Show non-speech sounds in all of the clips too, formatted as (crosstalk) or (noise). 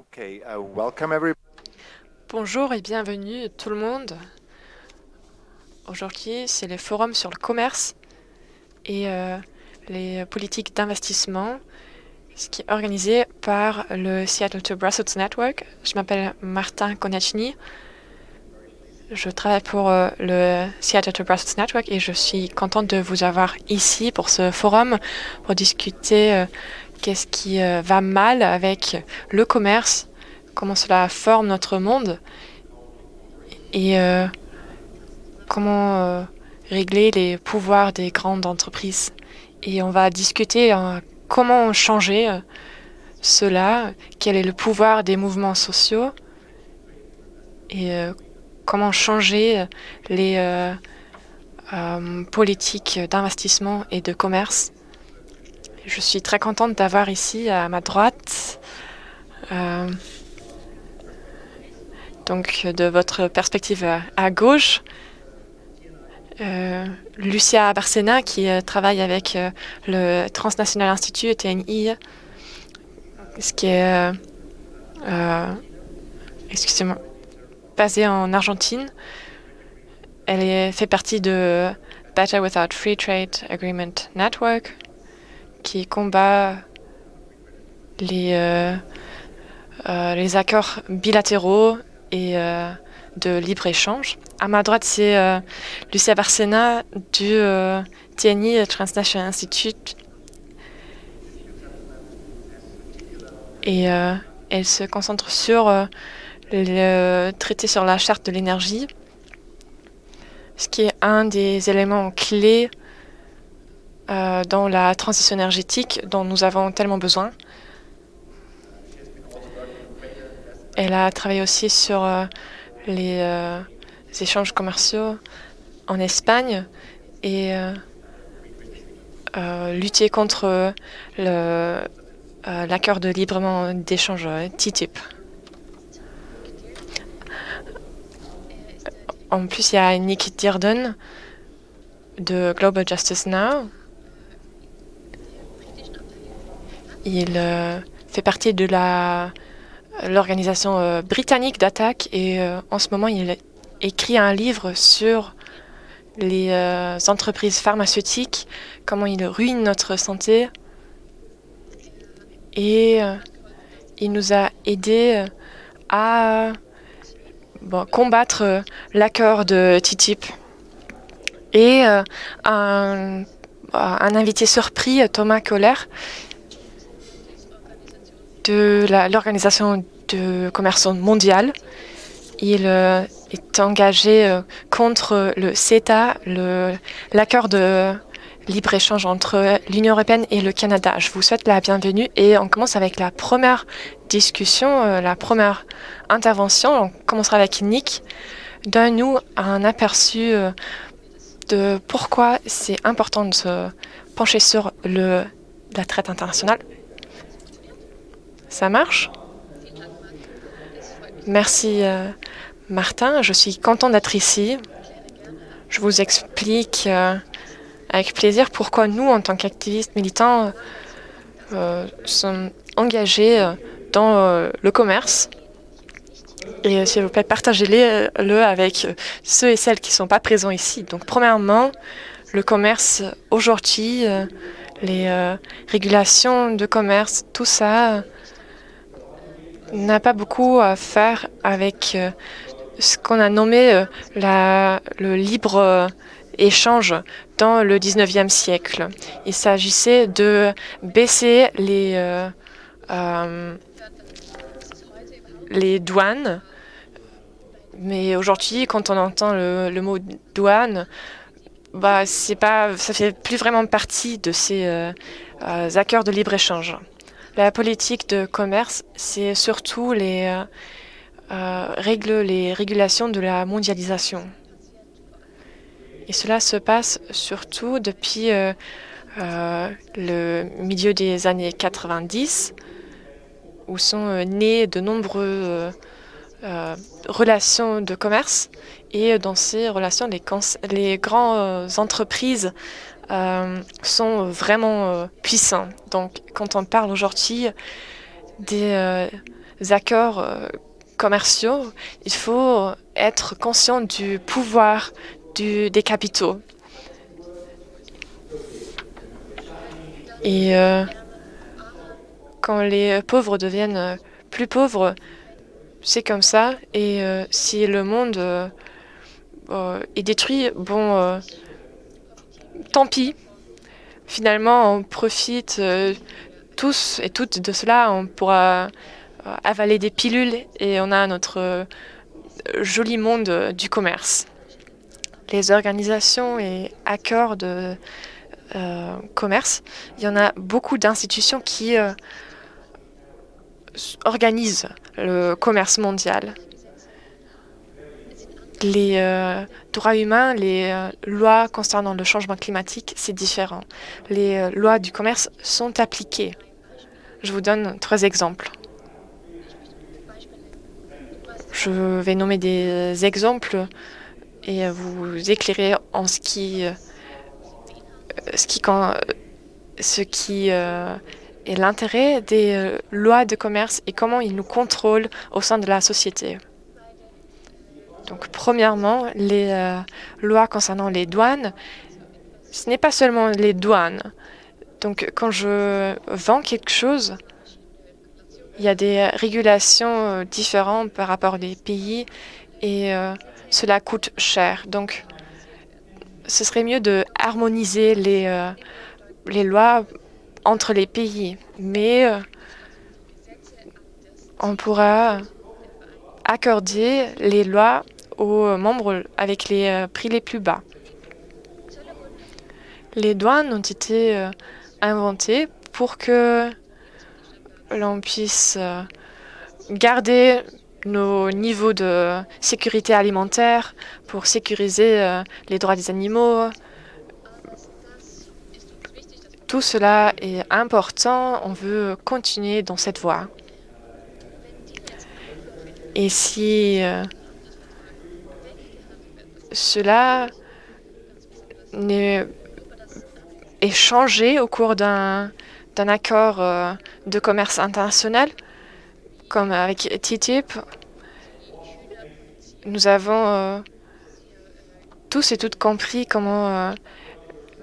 Okay, uh, welcome. Bonjour et bienvenue tout le monde. Aujourd'hui, c'est le forum sur le commerce et euh, les politiques d'investissement, ce qui est organisé par le Seattle to Brussels Network. Je m'appelle Martin Konachny. Je travaille pour euh, le Seattle to Brussels Network et je suis contente de vous avoir ici pour ce forum pour discuter euh, qu'est-ce qui euh, va mal avec le commerce, comment cela forme notre monde et euh, comment euh, régler les pouvoirs des grandes entreprises. Et on va discuter euh, comment changer cela, quel est le pouvoir des mouvements sociaux et comment changer les politiques d'investissement et de commerce. Je suis très contente d'avoir ici à ma droite, euh, donc de votre perspective à, gauche, euh, Lucia Barcena qui euh, travaille avec le Transnational Institute TNI, ce qui est, excusez-moi, basé en Argentine. Elle est, fait partie de Better Without Free Trade Agreement Network, qui combat les, euh, euh, les accords bilatéraux et euh, de libre-échange. À ma droite, c'est Lucia Barcena du TNI Transnational Institute. Et elle se concentre sur le traité sur la charte de l'énergie, ce qui est un des éléments clés euh, dans la transition énergétique dont nous avons tellement besoin. Elle a travaillé aussi sur euh, les, euh, échanges commerciaux en Espagne et lutter contre l'accord de librement d'échange TTIP. En plus, il y a Nick Dearden de Global Justice Now. Il euh, fait partie de l'organisation euh, britannique d'attaque et euh, en ce moment il écrit un livre sur les entreprises pharmaceutiques, comment ils ruinent notre santé et il nous a aidé à combattre l'accord de TTIP. Et un, un invité surpris, Thomas Kohler, de l'Organisation de commerce mondiale. Il euh, est engagé euh, contre le CETA, l'accord de libre-échange entre l'Union européenne et le Canada. Je vous souhaite la bienvenue et on commence avec la première discussion, euh, la première intervention. On commencera avec Nick. Donne-nous un aperçu de pourquoi c'est important de se pencher sur le, la traite internationale. Ça marche? Merci euh, Martin, je suis content d'être ici. Je vous explique euh, avec plaisir pourquoi nous, en tant qu'activistes militants, euh, sommes engagés dans le commerce. Et s'il vous plaît, partagez-le avec ceux et celles qui ne sont pas présents ici. Donc, premièrement, le commerce aujourd'hui, les régulations de commerce, tout ça n'a pas beaucoup à faire avec euh, ce qu'on a nommé euh, la, le libre euh, échange dans le 19e siècle. Il s'agissait de baisser les, euh, les douanes. Mais aujourd'hui, quand on entend le, le mot douane, bah, c'est pas, ça fait plus vraiment partie de ces euh, accords de libre-échange. La politique de commerce, c'est surtout les euh, euh, règles, les régulations de la mondialisation. Et cela se passe surtout depuis euh, le milieu des années 90, où sont nées de nombreuses relations de commerce. Et dans ces relations, les grandes entreprises euh, sont vraiment euh, puissants. Donc, quand on parle aujourd'hui des euh, accords commerciaux, il faut être conscient du pouvoir des capitaux. Et quand les pauvres deviennent plus pauvres, c'est comme ça. Et si le monde est détruit, bon, tant pis. Finalement, on profite tous et toutes de cela. On pourra avaler des pilules et on a notre joli monde du commerce. Les organisations et accords de commerce, il y en a beaucoup d'institutions qui organisent le commerce mondial. Les euh, droits humains, les euh, lois concernant le changement climatique, c'est différent. Les euh, lois du commerce sont appliquées. Je vous donne trois exemples. Je vais nommer des exemples et vous éclairer en ce qui, ce qui, ce qui est l'intérêt des lois de commerce et comment ils nous contrôlent au sein de la société. Donc, premièrement, les euh, lois concernant les douanes, ce n'est pas seulement les douanes. Donc, quand je vends quelque chose, il y a des régulations euh, différentes par rapport aux pays et euh, cela coûte cher. Donc, ce serait mieux de harmoniser les, les lois entre les pays. Mais on pourra accorder les lois aux membres avec les euh, prix les plus bas. Les douanes ont été euh, inventées pour que l'on puisse euh, garder nos niveaux de sécurité alimentaire, pour sécuriser les droits des animaux. Tout cela est important, on veut continuer dans cette voie. Et si cela est changé au cours d'un accord euh, de commerce international, comme avec TTIP. Nous avons euh, tous et toutes compris comment euh,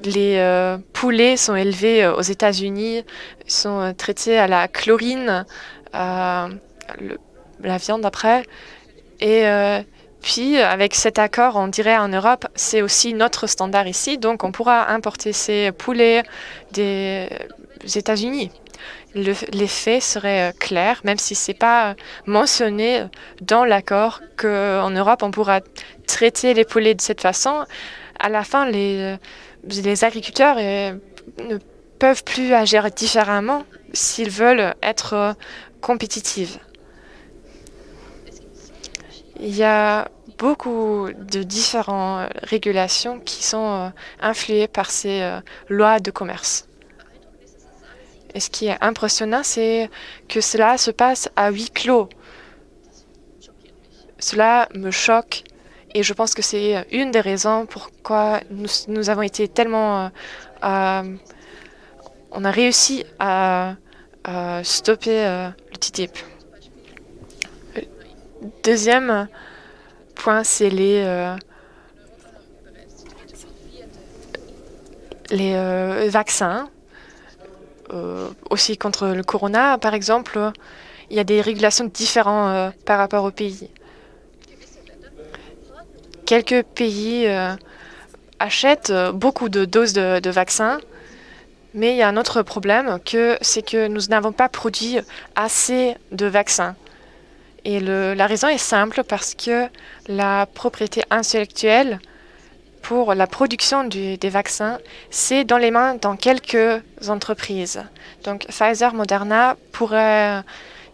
les poulets sont élevés aux États-Unis, sont traités à la chlorine, la viande après, et puis, avec cet accord, on dirait en Europe, c'est aussi notre standard ici, donc on pourra importer ces poulets des États-Unis. L'effet serait euh, clair, même si ce n'est pas mentionné dans l'accord qu'en Europe, on pourra traiter les poulets de cette façon. À la fin, les, les agriculteurs euh, ne peuvent plus agir différemment s'ils veulent être euh, compétitifs. Il y a beaucoup de différentes régulations qui sont euh, influées par ces euh, lois de commerce. Et ce qui est impressionnant, c'est que cela se passe à huis clos. Cela me choque et je pense que c'est une des raisons pourquoi nous, avons été tellement... Euh, on a réussi à, stopper le TTIP. Deuxième point, c'est les, euh, euh, vaccins. Euh, aussi contre le corona, par exemple, il y a des régulations différentes par rapport au pays. Quelques pays achètent beaucoup de doses de, de vaccins, mais il y a un autre problème, c'est que nous n'avons pas produit assez de vaccins. Et la raison est simple parce que la propriété intellectuelle pour la production des vaccins, c'est dans les mains dans quelques entreprises. Donc Pfizer, Moderna pourraient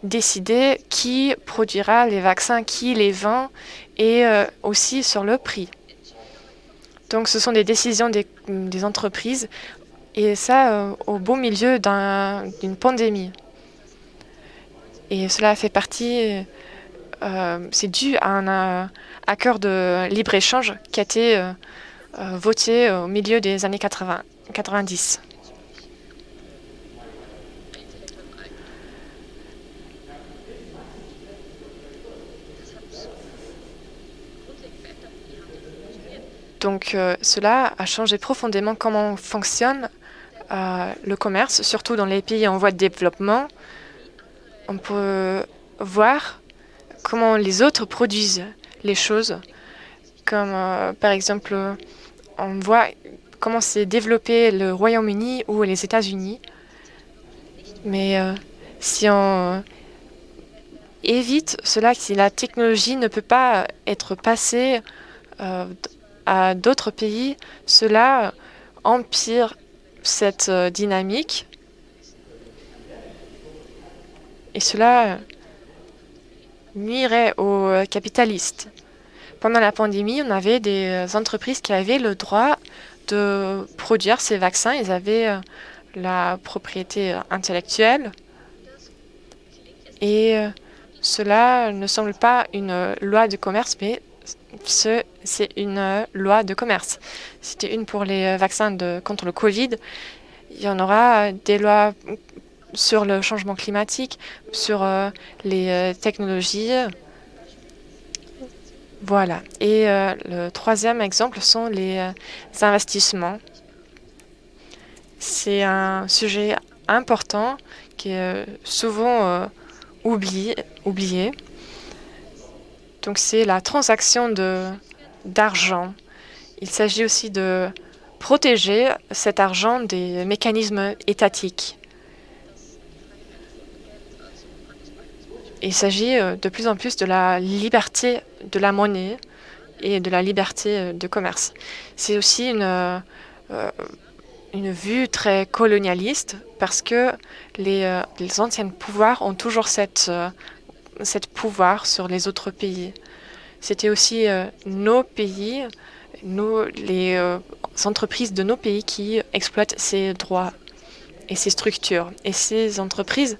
décider qui produira les vaccins, qui les vend et euh, aussi sur le prix. Donc ce sont des décisions des, entreprises et ça euh, au beau milieu d'une pandémie. Et cela fait partie euh, c'est dû à un euh, accord de libre-échange qui a été euh, voté au milieu des années 80, 90. Donc cela a changé profondément comment fonctionne le commerce, surtout dans les pays en voie de développement. On peut voir comment les autres produisent les choses, comme par exemple, on voit comment s'est développé le Royaume-Uni ou les États-Unis. Mais si on évite cela, si la technologie ne peut pas être passée euh, à d'autres pays, cela empire cette euh, dynamique et cela nuirait aux capitalistes. Pendant la pandémie, on avait des entreprises qui avaient le droit de produire ces vaccins. Ils avaient euh, la propriété intellectuelle et cela ne semble pas une loi de commerce, mais c'est une loi de commerce. C'était une pour les vaccins contre le Covid. Il y en aura des lois sur le changement climatique, sur euh, les euh, technologies. Voilà. Et euh, le troisième exemple sont les investissements. C'est un sujet important qui est souvent oublié. oublié. Donc c'est la transaction d'argent. Il s'agit aussi de protéger cet argent des mécanismes étatiques. Il s'agit euh, de plus en plus de la liberté de la monnaie et de la liberté euh, de commerce. C'est aussi une, euh, une vue très colonialiste parce que les, les anciens pouvoirs ont toujours cette, cette pouvoir sur les autres pays. C'était aussi nos pays, nos, les entreprises de nos pays qui exploitent ces droits et ces structures. Et ces entreprises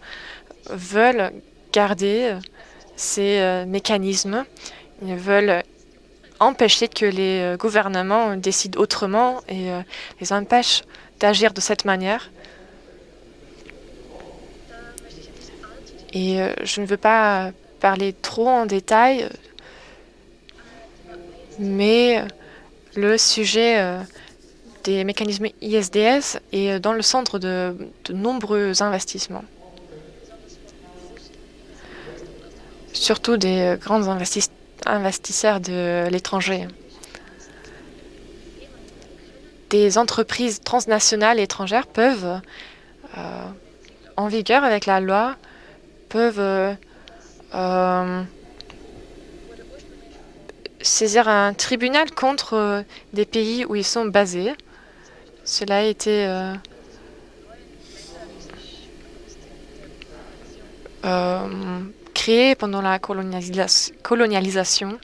veulent garder ces mécanismes. Ils veulent empêcher que les gouvernements décident autrement et les empêchent d'agir de cette manière. Et je ne veux pas parler trop en détail, mais le sujet des mécanismes ISDS est dans le centre de, nombreux investissements. Surtout des grands investisseurs de l'étranger. Des entreprises transnationales étrangères peuvent, euh, en vigueur avec la loi, peuvent euh, saisir un tribunal contre des pays où ils sont basés cela a été euh, euh, créé pendant la colonialisation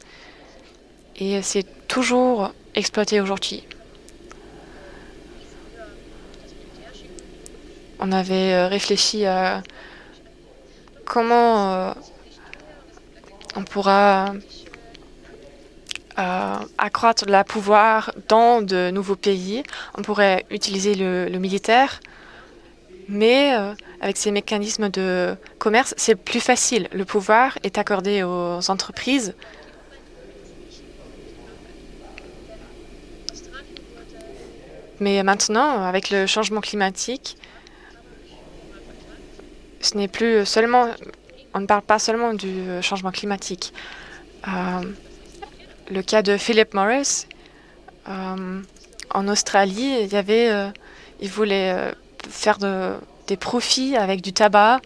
et c'est toujours exploité aujourd'hui. On avait euh, réfléchi à comment on pourra euh, accroître le pouvoir dans de nouveaux pays. On pourrait utiliser le, militaire, mais euh, avec ces mécanismes de commerce, c'est plus facile. Le pouvoir est accordé aux entreprises. Mais maintenant, avec le changement climatique, ce n'est plus seulement, on ne parle pas seulement du changement climatique. Euh, le cas de Philip Morris, euh, en Australie, il y avait, il voulait euh, faire des profits avec du tabac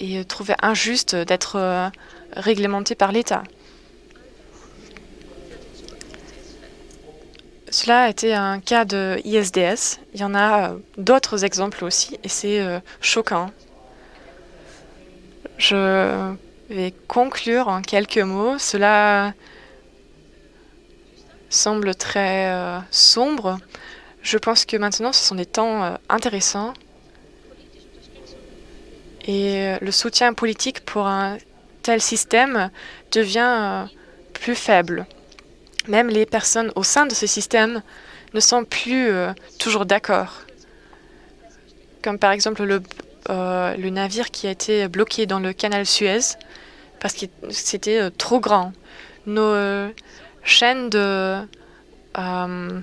et trouvait injuste d'être réglementé par l'État. Cela a été un cas de ISDS. Il y en a d'autres exemples aussi et c'est choquant. Je vais conclure en quelques mots. Cela semble très euh, sombre. Je pense que maintenant, ce sont des temps euh, intéressants. Et euh, le soutien politique pour un tel système devient plus faible. Même les personnes au sein de ce système ne sont plus toujours d'accord. Comme par exemple le, navire qui a été bloqué dans le canal Suez parce que c'était trop grand. Nos chaînes de euh,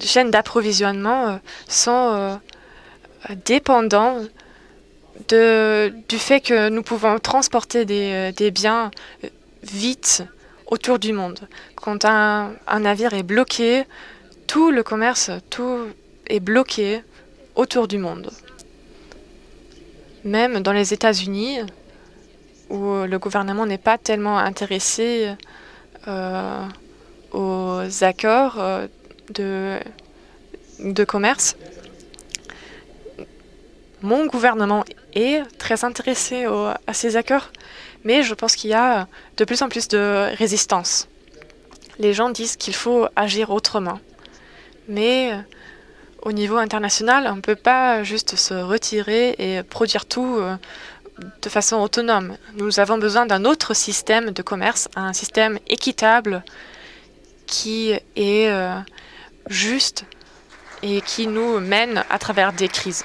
chaînes d'approvisionnement sont dépendants de, du fait que nous pouvons transporter des, des biens vite autour du monde. Quand un, un, navire est bloqué, tout le commerce, tout est bloqué autour du monde. Même dans les États-Unis, où le gouvernement n'est pas tellement intéressé euh, aux accords euh, de, commerce, mon gouvernement est très intéressé à ces accords, mais je pense qu'il y a de plus en plus de résistance. Les gens disent qu'il faut agir autrement. Mais au niveau international, on ne peut pas juste se retirer et produire tout euh, de façon autonome. Nous avons besoin d'un autre système de commerce, un système équitable qui est euh, juste et qui nous mène à travers des crises.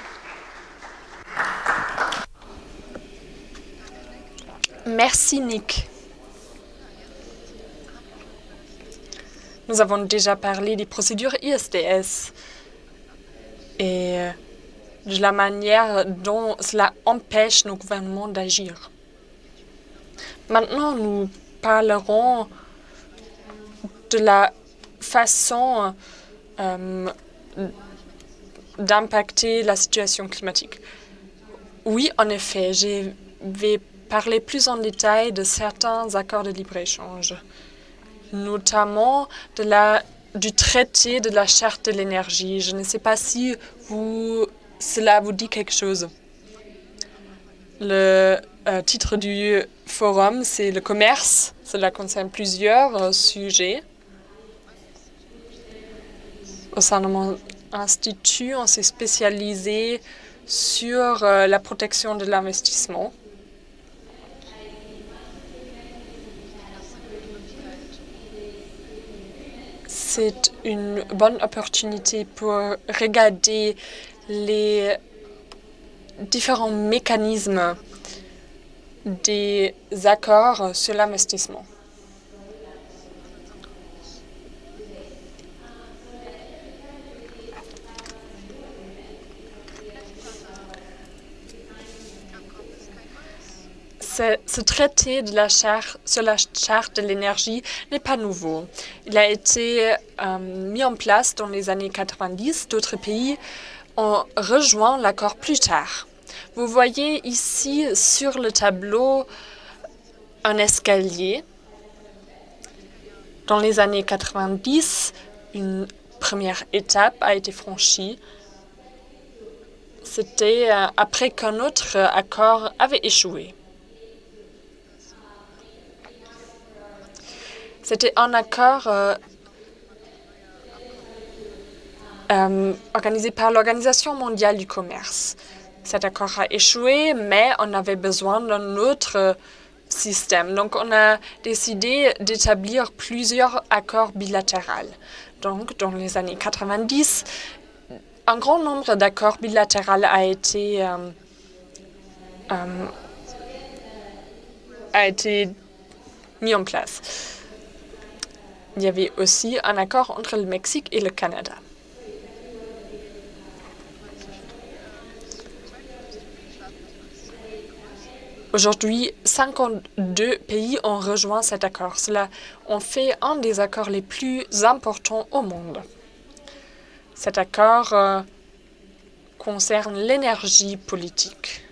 Merci Nick. Nous avons déjà parlé des procédures ISDS et euh, de la manière dont cela empêche nos gouvernements d'agir. Maintenant, nous parlerons de la façon euh, d'impacter la situation climatique. Oui, en effet, je vais parler plus en détail de certains accords de libre-échange, notamment de la du traité de la charte de l'énergie. Je ne sais pas si vous, cela vous dit quelque chose. Le euh, titre du forum, c'est le commerce. Cela concerne plusieurs euh, sujets. Au sein de mon institut, on s'est spécialisé sur euh, la protection de l'investissement. c'est une bonne opportunité pour regarder les différents mécanismes des accords sur l'investissement. Ce, traité de la charte, sur la charte de l'énergie n'est pas nouveau. Il a été euh, mis en place dans les années 90. D'autres pays ont rejoint l'accord plus tard. Vous voyez ici sur le tableau un escalier. Dans les années 90, une première étape a été franchie. C'était euh, après qu'un autre accord avait échoué. C'était un accord euh, euh, organisé par l'Organisation mondiale du commerce. Cet accord a échoué, mais on avait besoin d'un autre système. Donc, on a décidé d'établir plusieurs accords bilatéraux. Donc, dans les années 90, un grand nombre d'accords bilatéraux a été, euh, a été mis en place. Il y avait aussi un accord entre le Mexique et le Canada. Aujourd'hui, 52 pays ont rejoint cet accord. Cela en fait un des accords les plus importants au monde. Cet accord euh, concerne l'énergie politique.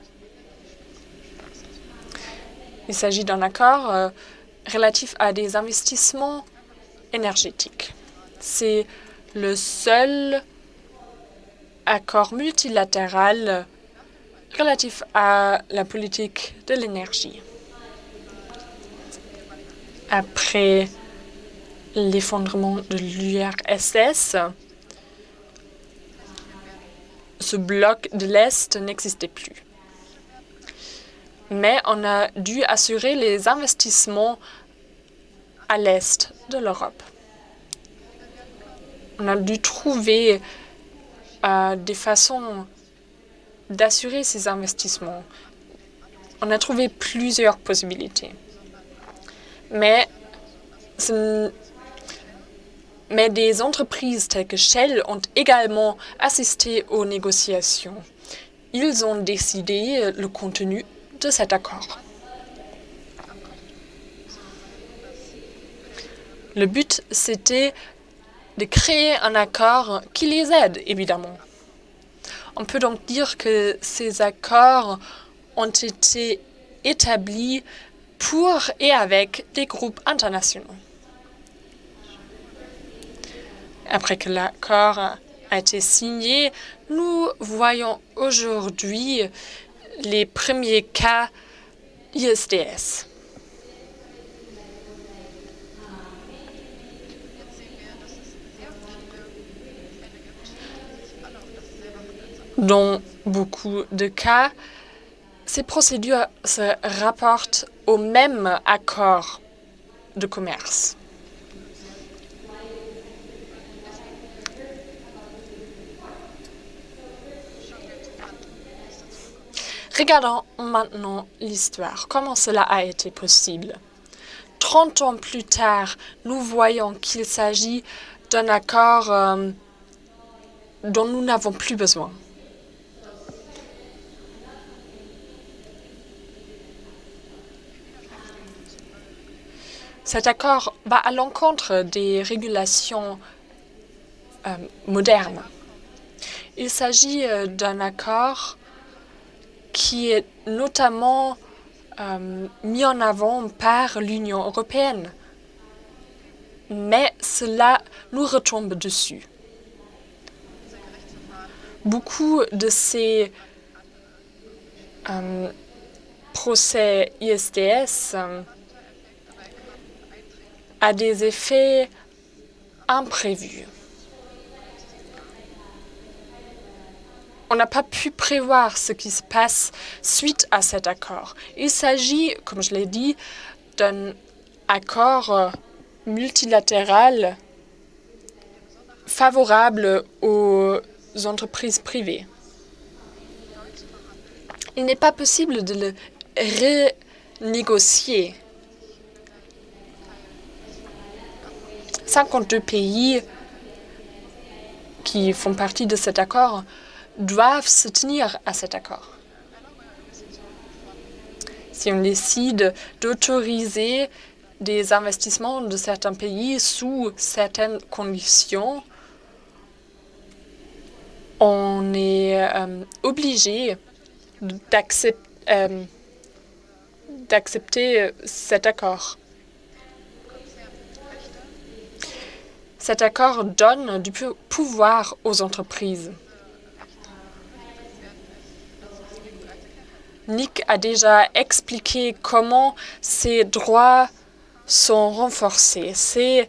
Il s'agit d'un accord euh, relatif à des investissements C'est le seul accord multilatéral relatif à la politique de l'énergie. Après l'effondrement de l'URSS, ce bloc de l'Est n'existait plus. Mais on a dû assurer les investissements à l'est de l'Europe. On a dû trouver euh, des façons d'assurer ces investissements. On a trouvé plusieurs possibilités. Mais, mais des entreprises telles que Shell ont également assisté aux négociations. Ils ont décidé le contenu de cet accord. Le but, c'était de créer un accord qui les aide, évidemment. On peut donc dire que ces accords ont été établis pour et avec des groupes internationaux. Après que l'accord a été signé, nous voyons aujourd'hui les premiers cas ISDS. Dans beaucoup de cas, ces procédures se rapportent au même accord de commerce. Regardons maintenant l'histoire. Comment cela a été possible? Trente ans plus tard, nous voyons qu'il s'agit d'un accord euh, dont nous n'avons plus besoin. Cet accord va à l'encontre des régulations euh, modernes. Il s'agit euh, d'un accord qui est notamment euh, mis en avant par l'Union européenne. Mais cela nous retombe dessus. Beaucoup de ces procès ISDS a des effets imprévus. On n'a pas pu prévoir ce qui se passe suite à cet accord. Il s'agit, comme je l'ai dit, d'un accord multilatéral favorable aux entreprises privées. Il n'est pas possible de le renégocier 52 pays qui font partie de cet accord doivent se tenir à cet accord. Si on décide d'autoriser des investissements de certains pays sous certaines conditions, on est euh, obligé euh, d'accepter cet accord. Cet accord donne du pouvoir aux entreprises. Nick a déjà expliqué comment ces droits sont renforcés. C'est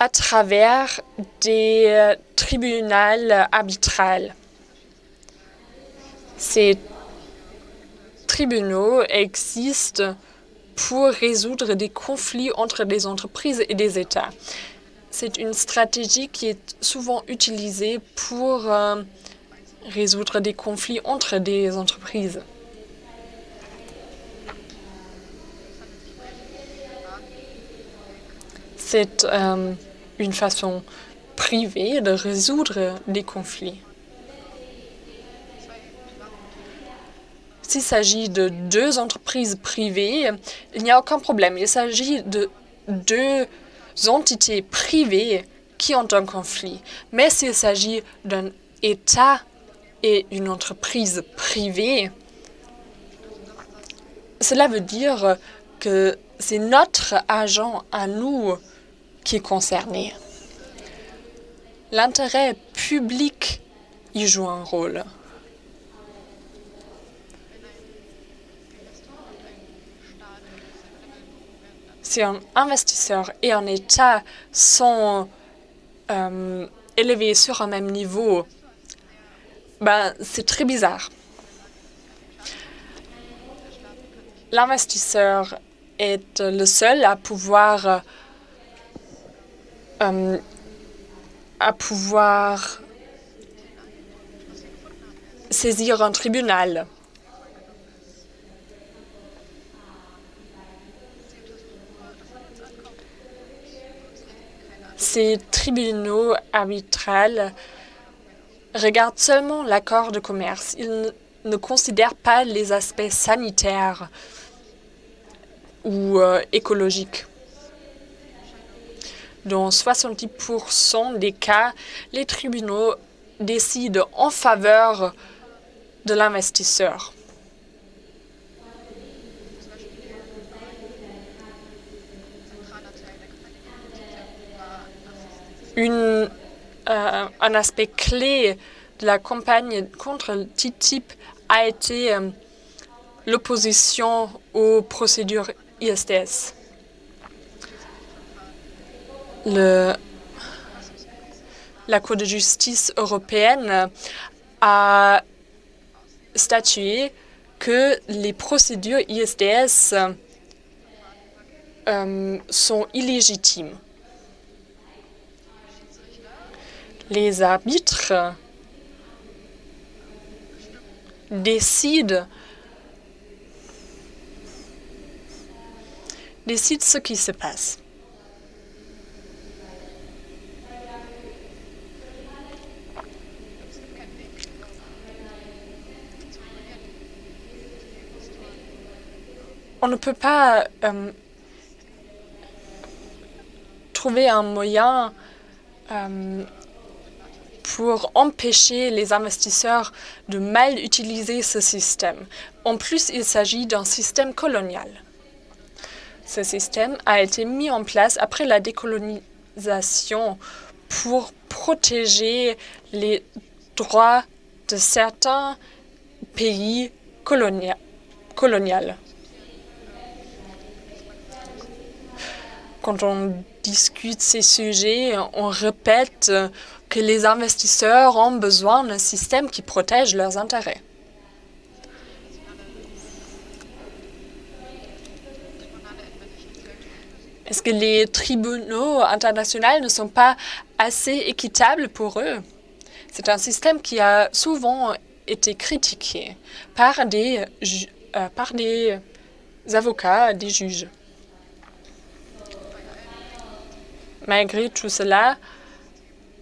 à travers des tribunaux arbitrales. Ces tribunaux existent pour résoudre des conflits entre des entreprises et des États. C'est une stratégie qui est souvent utilisée pour euh, résoudre des conflits entre des entreprises. C'est euh, une façon privée de résoudre des conflits. S'il s'agit de deux entreprises privées, il n'y a aucun problème. Il s'agit de deux entités privées qui ont un conflit. Mais s'il s'agit d'un État et une entreprise privée, cela veut dire que c'est notre agent à nous qui est concerné. L'intérêt public y joue un rôle. Si un investisseur et un État sont euh, élevés sur un même niveau, ben, c'est très bizarre. L'investisseur est le seul à pouvoir euh, à pouvoir saisir un tribunal. Ces tribunaux arbitrales regardent seulement l'accord de commerce. Ils ne considèrent pas les aspects sanitaires ou euh, écologiques. Dans 70% des cas, les tribunaux décident en faveur de l'investisseur. Euh, un aspect clé de la campagne contre le TTIP a été euh, l'opposition aux procédures ISDS. La Cour de justice européenne a statué que les procédures ISDS euh, sont illégitimes. Les arbitres décident décident ce qui se passe. on ne peut pas euh, trouver un moyen euh, pour empêcher les investisseurs de mal utiliser ce système. En plus, il s'agit d'un système colonial. Ce système a été mis en place après la décolonisation pour protéger les droits de certains pays coloniaux. quand on discute ces sujets, on répète que les investisseurs ont besoin d'un système qui protège leurs intérêts. Est-ce que les tribunaux internationaux ne sont pas assez équitables pour eux? C'est un système qui a souvent été critiqué par des, euh, par des avocats, des juges. Malgré tout cela,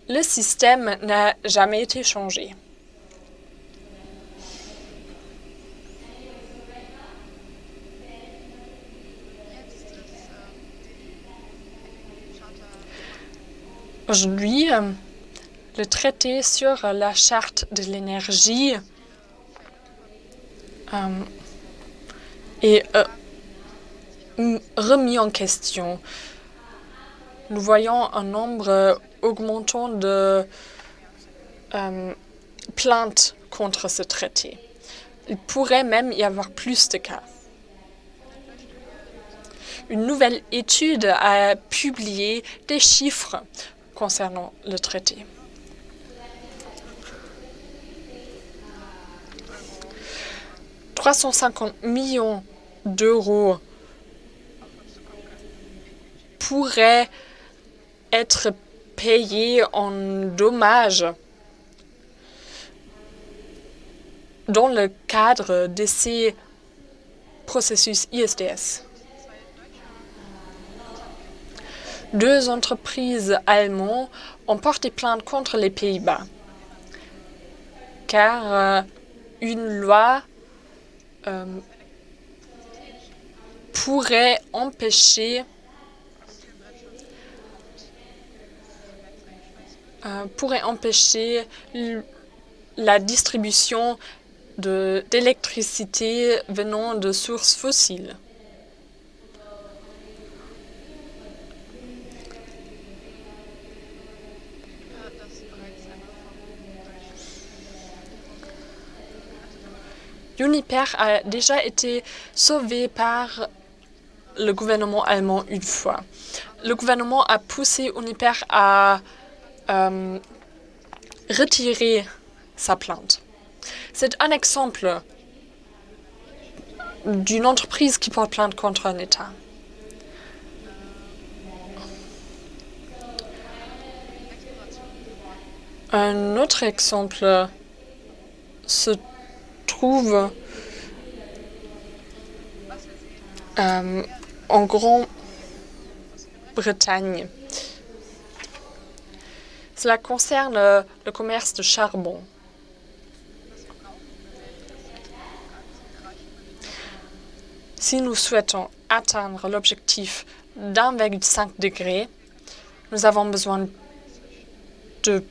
le système n'a jamais été changé. Aujourd'hui, euh, le traité sur la charte de l'énergie euh, est euh, remis en question nous voyons un nombre augmentant de euh, plaintes contre ce traité. Il pourrait même y avoir plus de cas. Une nouvelle étude a publié des chiffres concernant le traité. « 350 millions d'euros pourraient être payés en dommages dans le cadre de ces processus ISDS. Deux entreprises allemandes ont porté plainte contre les Pays-Bas car euh, une loi euh, pourrait empêcher Euh, pourrait empêcher la distribution d'électricité venant de sources fossiles. Uniper a déjà été sauvé par le gouvernement allemand une fois. Le gouvernement a poussé Uniper à euh, retirer sa plainte. C'est un exemple d'une entreprise qui porte plainte contre un État. Un autre exemple se trouve euh, en Grande-Bretagne. Cela concerne euh, le commerce de charbon. Si nous souhaitons atteindre l'objectif d'1,5 degré, nous avons besoin de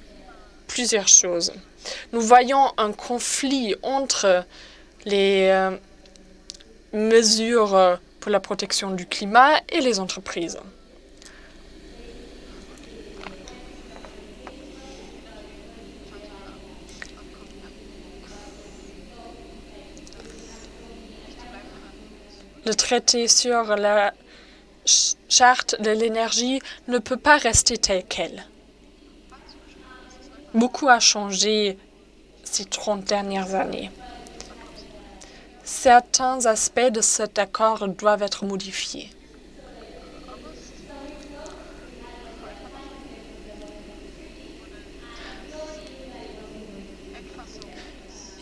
plusieurs choses. Nous voyons un conflit entre les euh, mesures euh, pour la protection du climat et les entreprises. Le traité sur la charte de l'énergie ne peut pas rester tel quel. Beaucoup a changé ces 30 dernières années. Certains aspects de cet accord doivent être modifiés.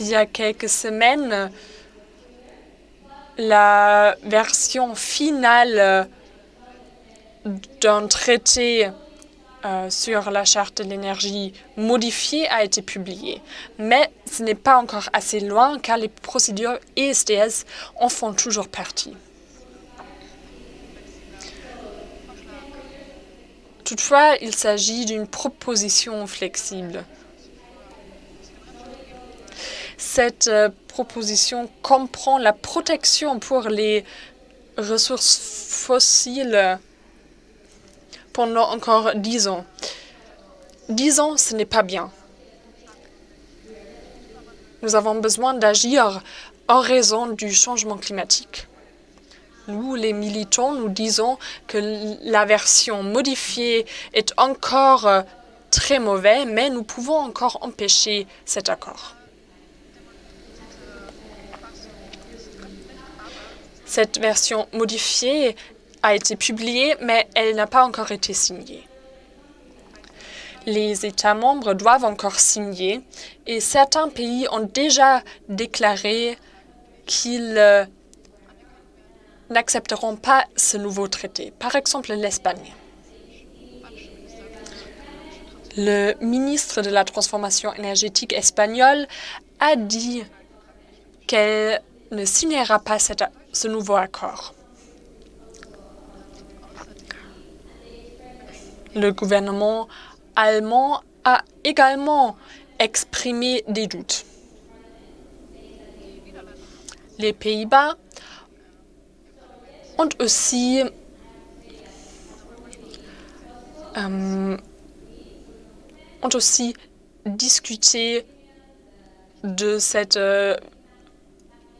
Il y a quelques semaines, la version finale d'un traité euh, sur la charte de l'énergie modifiée a été publiée. Mais ce n'est pas encore assez loin car les procédures ISDS en font toujours partie. Toutefois, il s'agit d'une proposition flexible. Cette euh, proposition comprend la protection pour les ressources fossiles pendant encore dix ans. Dix ans, ce n'est pas bien. Nous avons besoin d'agir en raison du changement climatique. Nous, les militants, nous disons que la version modifiée est encore euh, très mauvaise, mais nous pouvons encore empêcher cet accord. Cette version modifiée a été publiée, mais elle n'a pas encore été signée. Les États membres doivent encore signer et certains pays ont déjà déclaré qu'ils euh, n'accepteront pas ce nouveau traité. Par exemple, l'Espagne. Le ministre de la Transformation énergétique espagnol a dit qu'elle ne signera pas ce nouveau accord. Le gouvernement allemand a également exprimé des doutes. Les Pays-Bas ont aussi euh, ont aussi discuté de cette euh,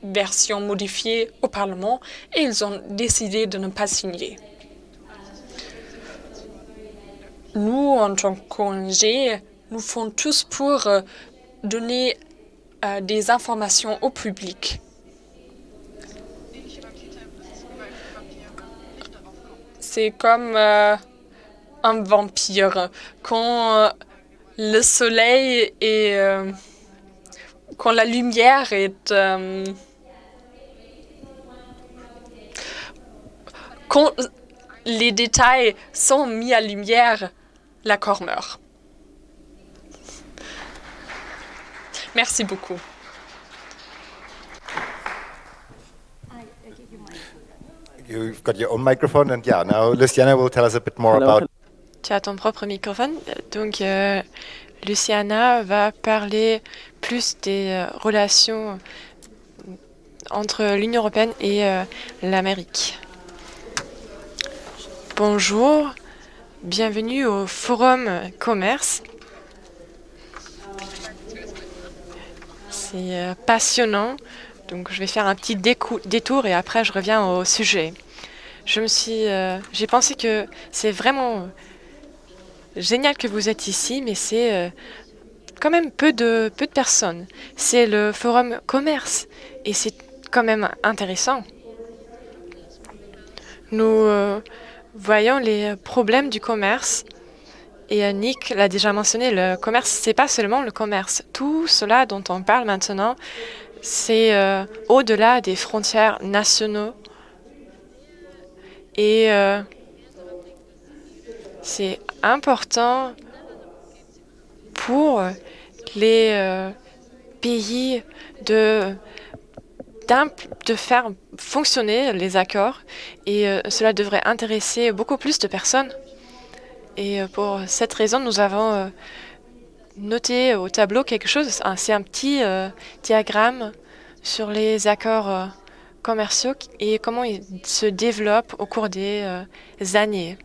version modifiée au Parlement et ils ont décidé de ne pas signer. Nous, en tant qu'ONG, nous faisons tous pour euh, donner euh, des informations au public. C'est comme euh, un vampire. Quand le soleil et quand la lumière est quand les détails sont mis à lumière, l'accord meurt. Merci beaucoup. You've got your own microphone, and yeah, now Luciana will tell us a bit more about. Tu as ton propre microphone, donc euh, Luciana va parler plus des euh, relations entre l'Union européenne et euh, l'Amérique. Bonjour, Bienvenue au Forum Commerce. C'est euh, passionnant. Donc, je vais faire un petit détour et après, je reviens au sujet. Je me suis, euh, j'ai pensé que c'est vraiment génial que vous êtes ici, mais c'est euh, quand même peu de, peu de personnes. C'est le Forum Commerce et c'est quand même intéressant. Nous Voyons les problèmes du commerce. Et Nick l'a déjà mentionné, le commerce, c'est pas seulement le commerce. Tout cela dont on parle maintenant, c'est euh, au-delà des frontières nationaux. Et euh, c'est important pour les euh, pays de, de faire fonctionner les accords et euh, cela devrait intéresser beaucoup plus de personnes. Et euh, pour cette raison, nous avons noté au tableau quelque chose, c'est un petit diagramme sur les accords commerciaux et comment ils se développent au cours des années.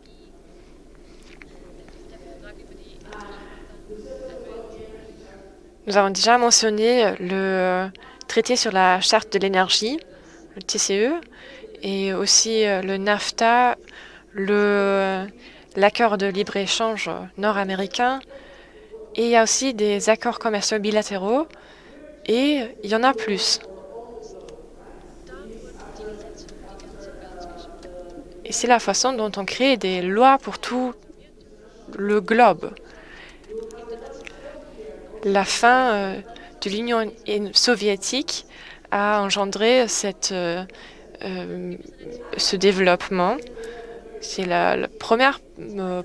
Nous avons déjà mentionné le traité sur la charte de l'énergie, le TCE, et aussi euh, le NAFTA, l'accord de libre-échange nord-américain, et il y a aussi des accords commerciaux bilatéraux, et il y en a plus. Et c'est la façon dont on crée des lois pour tout le globe la fin euh, de l'Union soviétique a engendré euh, euh, ce développement. C'est la, première,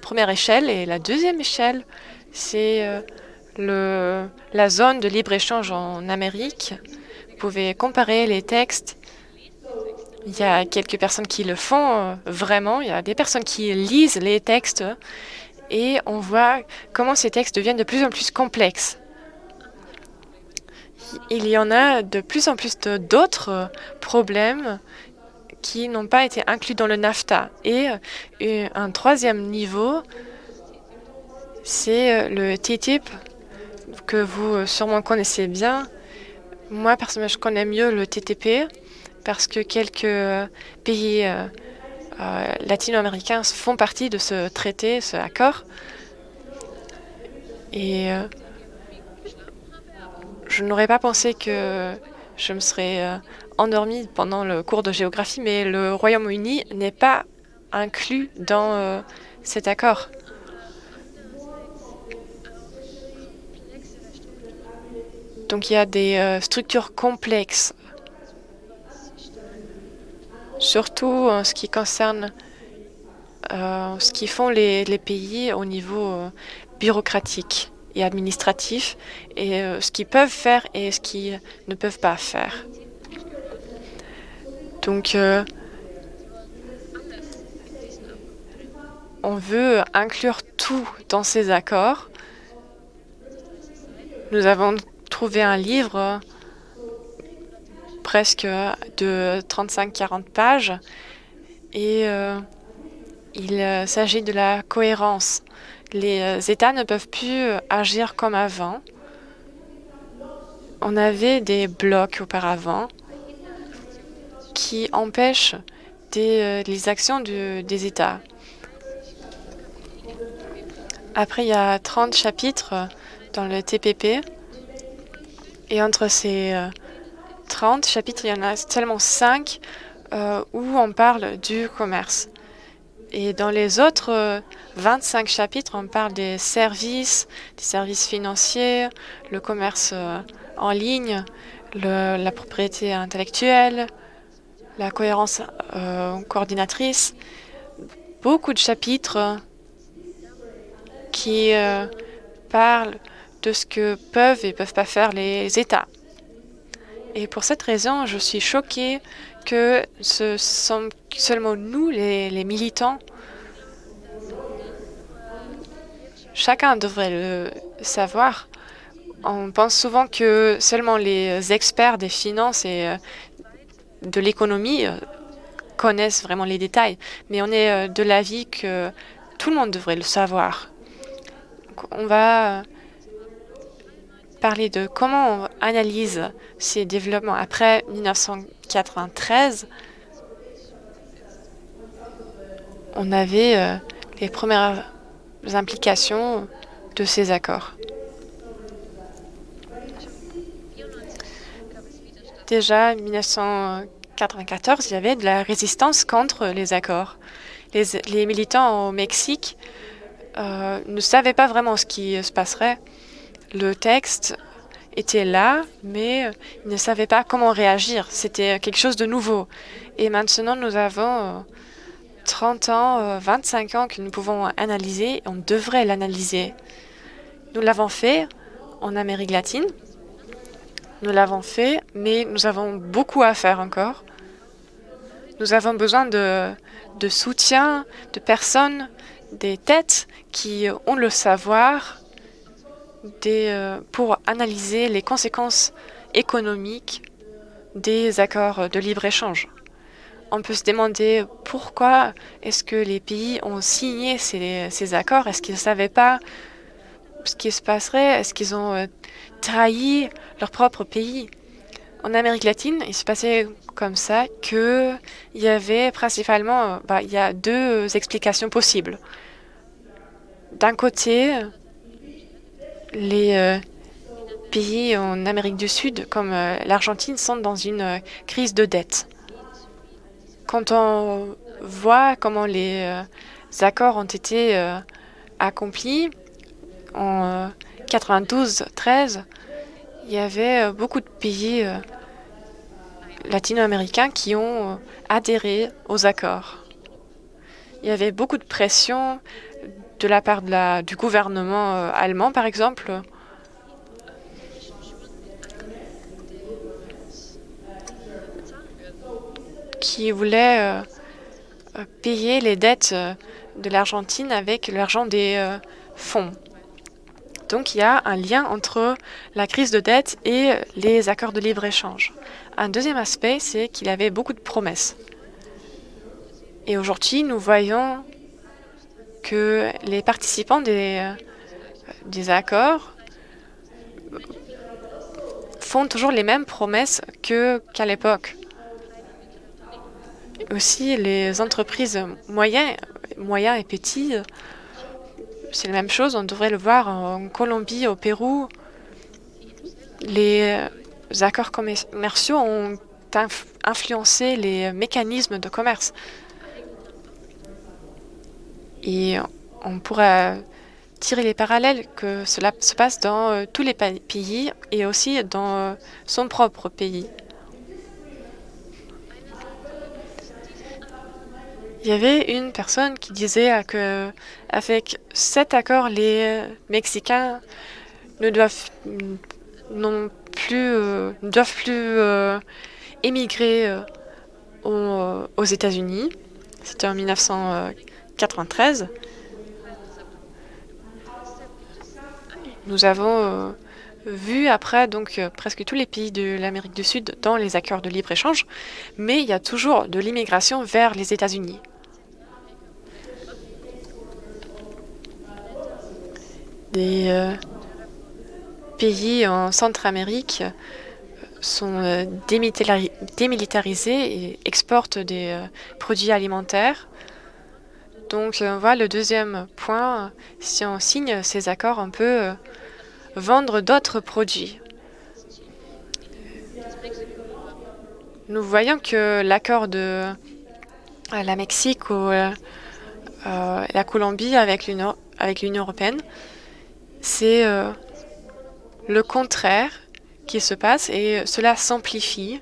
première échelle et la deuxième échelle, c'est la zone de libre-échange en Amérique. Vous pouvez comparer les textes. Il y a quelques personnes qui le font vraiment. Il y a des personnes qui lisent les textes et on voit comment ces textes deviennent de plus en plus complexes il y en a de plus en plus d'autres problèmes qui n'ont pas été inclus dans le NAFTA. Et euh, un troisième niveau, c'est euh, le TTIP, que vous euh, sûrement connaissez bien. Moi, personnellement, je connais mieux le TTP parce que quelques pays latino-américains font partie de ce traité, ce accord. Et je n'aurais pas pensé que je me serais euh, endormie pendant le cours de géographie, mais le Royaume-Uni n'est pas inclus dans euh, cet accord. Donc il y a des euh, structures complexes, surtout en ce qui concerne ce qui font les pays au niveau bureaucratique et administratif, et euh, ce qu'ils peuvent faire et ce qu'ils ne peuvent pas faire. Donc, euh, on veut inclure tout dans ces accords. Nous avons trouvé un livre presque de 35-40 pages et euh, il s'agit de la cohérence les euh, États ne peuvent plus euh, agir comme avant. On avait des blocs auparavant qui empêchent euh, les actions des États. Après, il y a 30 chapitres dans le TPP. Et entre ces 30 chapitres, il y en a seulement 5 où on parle du commerce. Et dans les autres 25 euh, chapitres, on parle des services, des services financiers, le commerce euh, en ligne, la propriété intellectuelle, la cohérence euh, coordinatrice. Beaucoup de chapitres qui parlent de ce que peuvent et peuvent pas faire les États. Et pour cette raison, je suis choquée que ce sont seulement nous, les, militants. Chacun devrait le savoir. On pense souvent que seulement les experts des finances et euh, de l'économie euh, connaissent vraiment les détails, mais on est euh, de l'avis que tout le monde devrait le savoir. On va parler de comment on analyse ces développements après 1993. On avait les premières implications de ces accords. Déjà, en 1994, il y avait de la résistance contre les accords. Les, militants au Mexique euh, ne savaient pas vraiment ce qui se passerait le texte était là, mais ils ne savaient pas comment réagir. C'était quelque chose de nouveau. Et maintenant, nous avons 30 ans, 25 ans que nous pouvons analyser. On devrait l'analyser. Nous l'avons fait en Amérique latine. Nous l'avons fait, mais nous avons beaucoup à faire encore. Nous avons besoin de, soutien, de personnes, des têtes qui ont le savoir euh, pour analyser les conséquences économiques des accords de libre-échange. On peut se demander pourquoi est-ce que les pays ont signé ces, accords? Est-ce qu'ils ne savaient pas ce qui se passerait? Est-ce qu'ils ont euh, trahi leur propre pays? En Amérique latine, il se passait comme ça qu'il y avait principalement euh, bah, il y a deux explications possibles. D'un côté, les euh, pays en Amérique du Sud, comme euh, l'Argentine, sont dans une euh, crise de dette. Quand on voit comment les accords ont été accomplis en 92-13, il y avait beaucoup de pays latino-américains qui ont adhéré aux accords. Il y avait beaucoup de pression de la part du gouvernement allemand, par exemple, qui voulait euh, euh, payer les dettes euh, de l'Argentine avec l'argent des fonds. Donc il y a un lien entre la crise de dette et les accords de libre-échange. Un deuxième aspect, c'est qu'il avait beaucoup de promesses. Et aujourd'hui, nous voyons que les participants des accords font toujours les mêmes promesses qu'à l'époque aussi les entreprises moyennes, et petits, c'est la même chose. On devrait le voir en Colombie, au Pérou. Les accords commerciaux ont influencé les mécanismes de commerce. Et on pourrait tirer les parallèles que cela se passe dans euh, tous les pays et aussi dans euh, son propre pays. Il y avait une personne qui disait que avec cet accord, les Mexicains ne doivent plus euh, euh, émigrer euh, aux, États-Unis. C'était en 1993. Nous avons vu après donc presque tous les pays de l'Amérique du Sud dans les accords de libre-échange, mais il y a toujours de l'immigration vers les États-Unis. Des euh, pays en Centre-Amérique sont euh, démilitarisés et exportent des euh, produits alimentaires. Donc, on voit le deuxième point, si on signe ces accords, on peut vendre d'autres produits. Nous voyons que l'accord de la Mexique ou la Colombie avec l'Union européenne c'est euh, le contraire qui se passe et cela s'amplifie.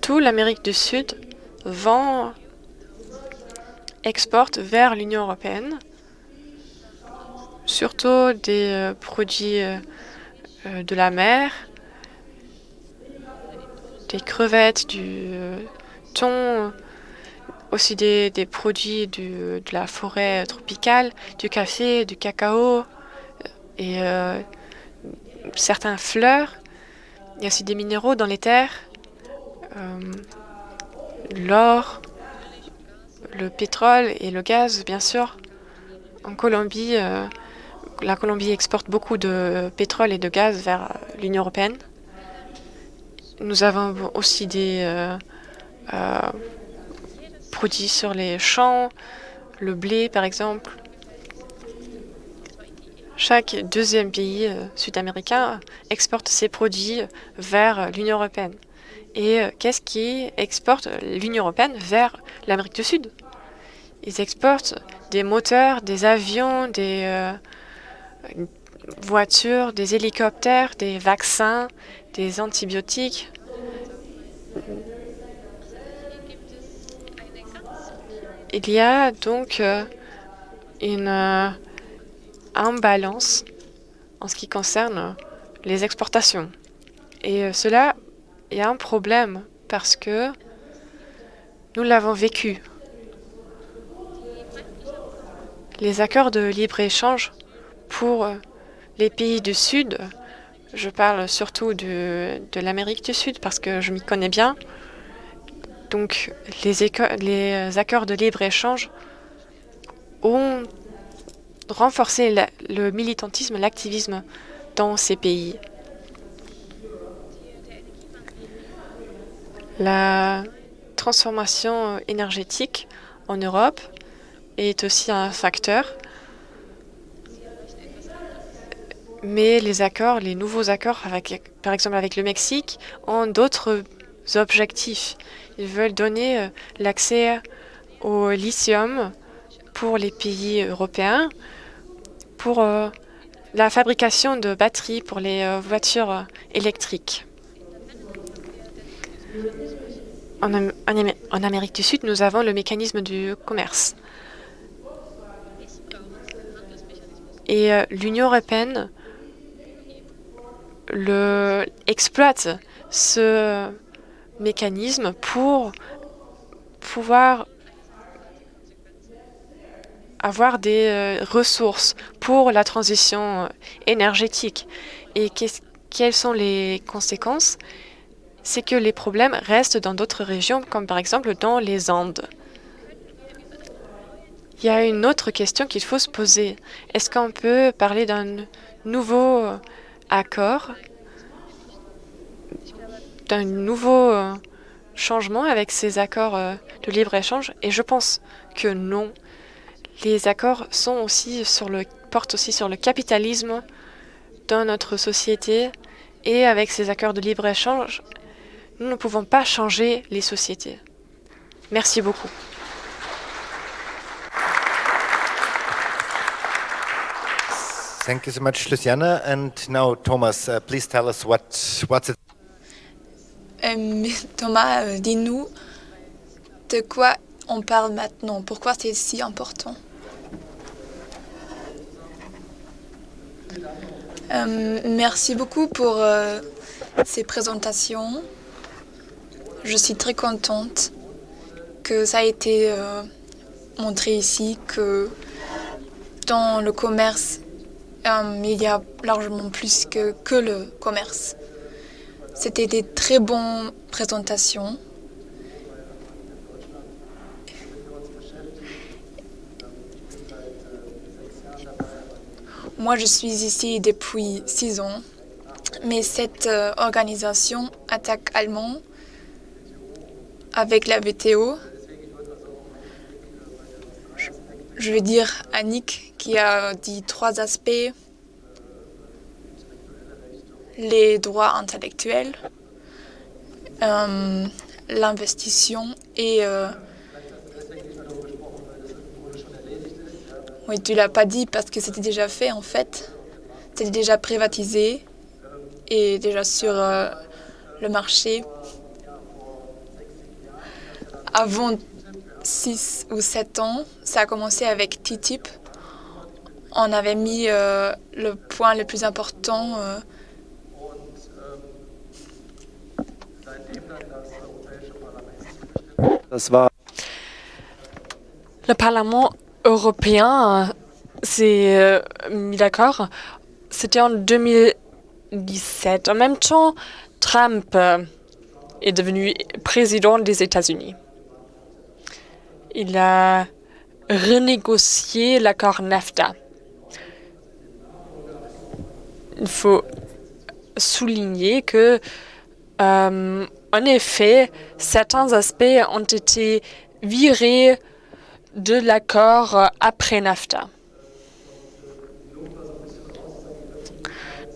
Tout l'Amérique du Sud vend, exporte vers l'Union européenne, surtout des euh, produits euh, de la mer, des crevettes, du thon, aussi des, produits de la forêt tropicale, du café, du cacao euh, et euh, certains fleurs. Il y a aussi des minéraux dans les terres, euh, l'or, le pétrole et le gaz, bien sûr. En Colombie, la Colombie exporte beaucoup de pétrole et de gaz vers l'Union européenne. Nous avons aussi des produits sur les champs, le blé par exemple. Chaque deuxième pays euh, sud-américain exporte ses produits vers l'Union européenne. Et euh, qu'est-ce qui exporte l'Union européenne vers l'Amérique du Sud? Ils exportent des moteurs, des avions, des euh, voitures, des hélicoptères, des vaccins, des antibiotiques, il y a donc euh, une euh, imbalance en ce qui concerne les exportations. Et euh, cela est un problème parce que nous l'avons vécu. Les accords de libre-échange pour les pays du Sud, je parle surtout de l'Amérique du Sud parce que je m'y connais bien, donc les, les accords de libre-échange ont renforcé le militantisme, l'activisme dans ces pays. La transformation énergétique en Europe est aussi un facteur. Mais les accords, les nouveaux accords, par exemple avec le Mexique, ont d'autres objectifs. Ils veulent donner euh, l'accès au lithium pour les pays européens, pour euh, la fabrication de batteries pour les euh, voitures électriques. En, Amérique du Sud, nous avons le mécanisme du commerce. Et l'Union européenne le, exploite ce mécanisme pour pouvoir avoir des euh, ressources pour la transition énergétique. Et quelles sont les conséquences? C'est que les problèmes restent dans d'autres régions, comme par exemple dans les Andes. Il y a une autre question qu'il faut se poser. Est-ce qu'on peut parler d'un nouveau accord d'un nouveau euh, changement avec ces accords euh, de libre-échange Et je pense que non. Les accords sont aussi sur le, portent aussi sur le capitalisme dans notre société et avec ces accords de libre-échange, nous ne pouvons pas changer les sociétés. Merci beaucoup. Thank you so much, Luciana. And now, Thomas, uh, please tell us what what's it. Euh, Thomas, euh, dis-nous de quoi on parle maintenant. Pourquoi c'est si important euh, Merci beaucoup pour ces présentations. Je suis très contente que ça a été montré ici que dans le commerce, il y a largement plus que, que le commerce. C'était des très bonnes présentations. Moi, je suis ici depuis six ans, mais cette euh, organisation attaque allemand avec la VTO. Je veux dire Annick qui a dit trois aspects les droits intellectuels, euh, l'investissement et... Euh, oui, tu l'as pas dit parce que c'était déjà fait en fait. C'était déjà privatisé et déjà sur euh, le marché. Avant 6 ou 7 ans, ça a commencé avec TTIP. On avait mis le point le plus important Le Parlement européen s'est euh, mis d'accord. C'était en 2017. En même temps, Trump euh, est devenu président des États-Unis. Il a renégocié l'accord NAFTA. Il faut souligner que euh, en effet, certains aspects ont été virés de l'accord après NAFTA.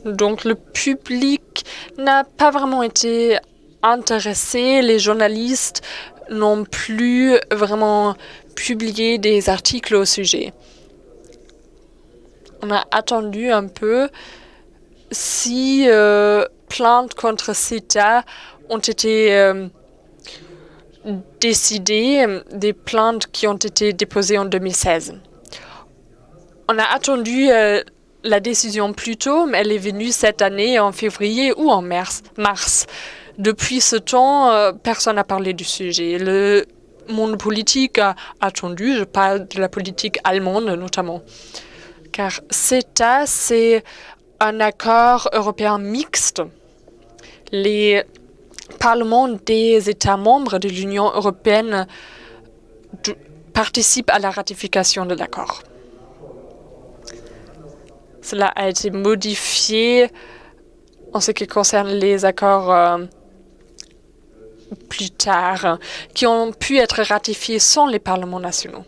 Donc le public n'a pas vraiment été intéressé, les journalistes n'ont plus vraiment publié des articles au sujet. On a attendu un peu si euh, plainte contre CETA ont été euh, décidées, des plaintes qui ont été déposées en 2016. on a attendu euh, la décision plus tôt, mais elle est venue cette année en février ou en mars. mars. Depuis ce temps, euh, personne n'a parlé du sujet. Le monde politique a attendu, je parle de la politique allemande notamment, car CETA, c'est un accord européen mixte. Les parlements des États membres de l'Union européenne participent à la ratification de l'accord. Cela a été modifié en ce qui concerne les accords euh, plus tard, qui ont pu être ratifiés sans les parlements nationaux.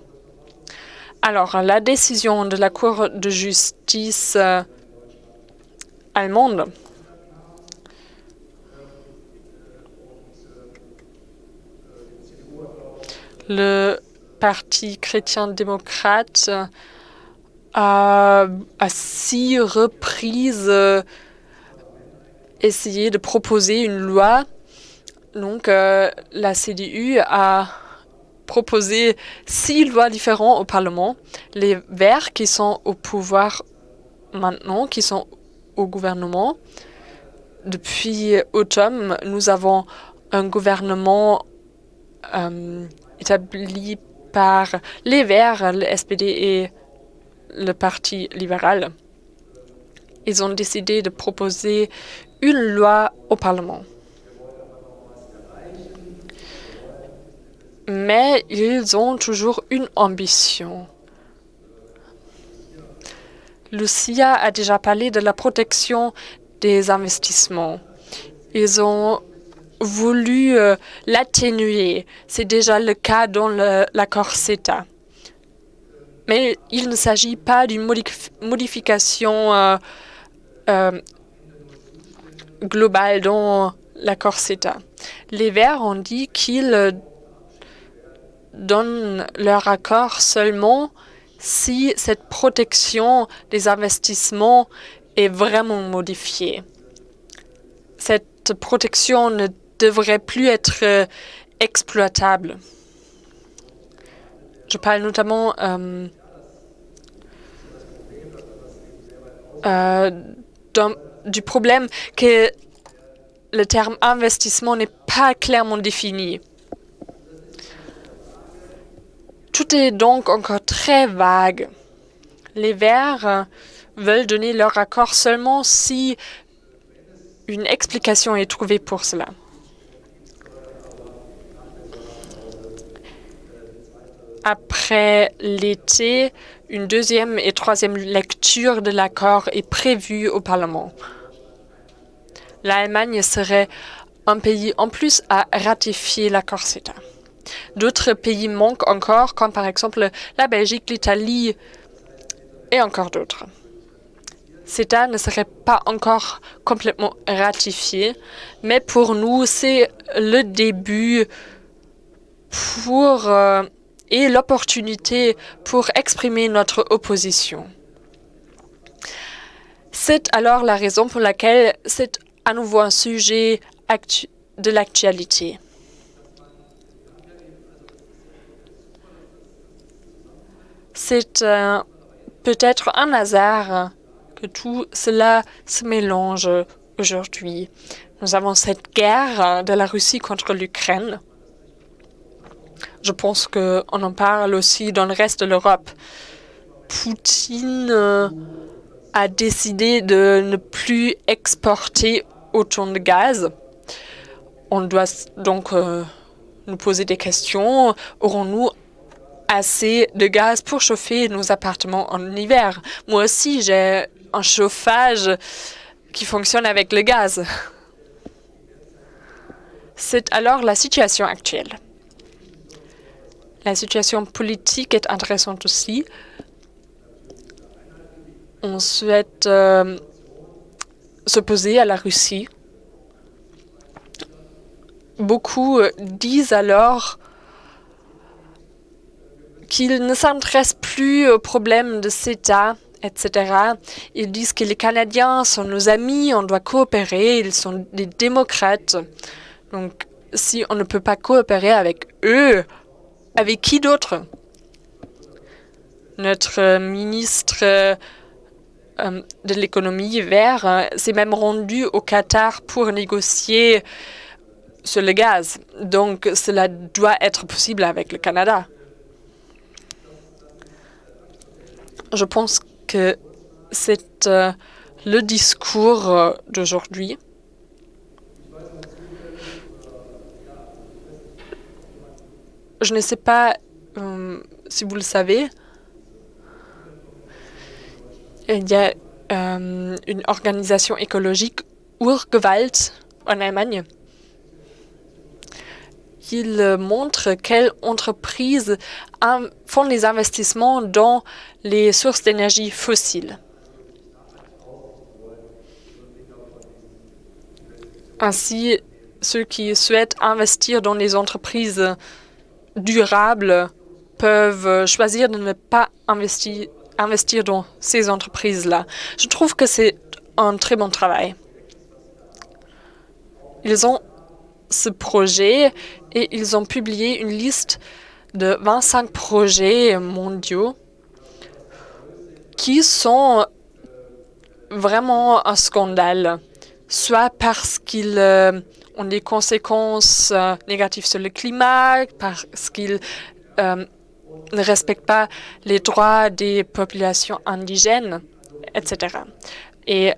Alors, la décision de la Cour de justice euh, allemande le Parti chrétien-démocrate a à six reprises euh, essayé de proposer une loi. Donc, euh, la CDU a proposé six lois différentes au Parlement. Les Verts qui sont au pouvoir maintenant, qui sont au gouvernement. Depuis automne, nous avons un gouvernement euh, établi par les Verts, le SPD et le Parti libéral. Ils ont décidé de proposer une loi au Parlement. Mais ils ont toujours une ambition. Lucia a déjà parlé de la protection des investissements. Ils ont voulu euh, l'atténuer. C'est déjà le cas dans l'accord CETA. Mais il ne s'agit pas d'une modification euh, euh, globale dans l'accord CETA. Les Verts ont dit qu'ils donnent leur accord seulement si cette protection des investissements est vraiment modifiée. Cette protection ne devrait plus être euh, exploitable. Je parle notamment euh, euh, du problème que le terme investissement n'est pas clairement défini. Tout est donc encore très vague. Les Verts veulent donner leur accord seulement si une explication est trouvée pour cela. Après l'été, une deuxième et troisième lecture de l'accord est prévue au Parlement. L'Allemagne serait un pays en plus à ratifier l'accord CETA. D'autres pays manquent encore, comme par exemple la Belgique, l'Italie et encore d'autres. CETA ne serait pas encore complètement ratifié, mais pour nous, c'est le début pour euh, et l'opportunité pour exprimer notre opposition. C'est alors la raison pour laquelle c'est à nouveau un sujet de l'actualité. C'est peut-être un hasard que tout cela se mélange aujourd'hui. Nous avons cette guerre de la Russie contre l'Ukraine. Je pense qu'on en parle aussi dans le reste de l'Europe. Poutine euh, a décidé de ne plus exporter autant de gaz. On doit donc euh, nous poser des questions. Aurons-nous assez de gaz pour chauffer nos appartements en hiver? Moi aussi, j'ai un chauffage qui fonctionne avec le gaz. C'est alors la situation actuelle. La situation politique est intéressante aussi. On souhaite euh, s'opposer à la Russie. Beaucoup euh, disent alors qu'ils ne s'intéressent plus aux problèmes de CETA, etc. Ils disent que les Canadiens sont nos amis, on doit coopérer, ils sont des démocrates. Donc, si on ne peut pas coopérer avec eux, avec qui d'autre? Notre ministre euh, de l'économie vert euh, s'est même rendu au Qatar pour négocier sur le gaz. Donc, cela doit être possible avec le Canada. Je pense que c'est euh, le discours euh, d'aujourd'hui. Je ne sais pas euh, si vous le savez. Il y a une organisation écologique, Urgewalt, en Allemagne, il montre quelles entreprises font les investissements dans les sources d'énergie fossiles. Ainsi, ceux qui souhaitent investir dans les entreprises durables peuvent choisir de ne pas investir, investir dans ces entreprises-là. Je trouve que c'est un très bon travail. Ils ont ce projet et ils ont publié une liste de 25 projets mondiaux qui sont vraiment un scandale, soit parce qu'ils euh, ont des conséquences euh, négatives sur le climat, parce qu'ils euh, ne respectent pas les droits des populations indigènes, etc. Et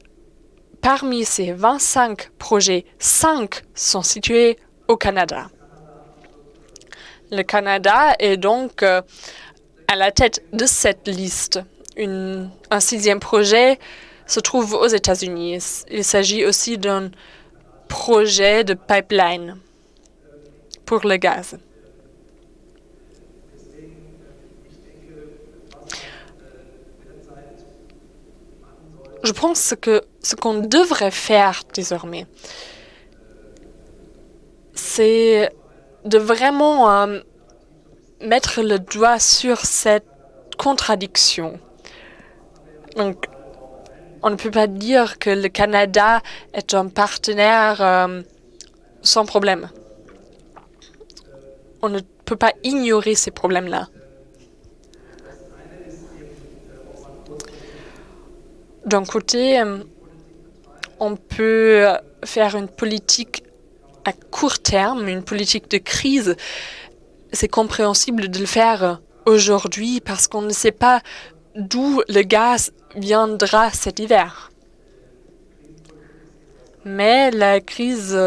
parmi ces 25 projets, 5 sont situés au Canada. Le Canada est donc euh, à la tête de cette liste. un sixième projet se trouve aux États-Unis. Il s'agit aussi d'un projet de pipeline pour le gaz. Je pense que ce qu'on devrait faire désormais, c'est de vraiment euh, mettre le doigt sur cette contradiction. Donc, on ne peut pas dire que le Canada est un partenaire euh, sans problème. On ne peut pas ignorer ces problèmes-là. D'un côté, euh, on peut faire une politique à court terme, une politique de crise, c'est compréhensible de le faire aujourd'hui parce qu'on ne sait pas d'où le gaz viendra cet hiver. Mais la crise,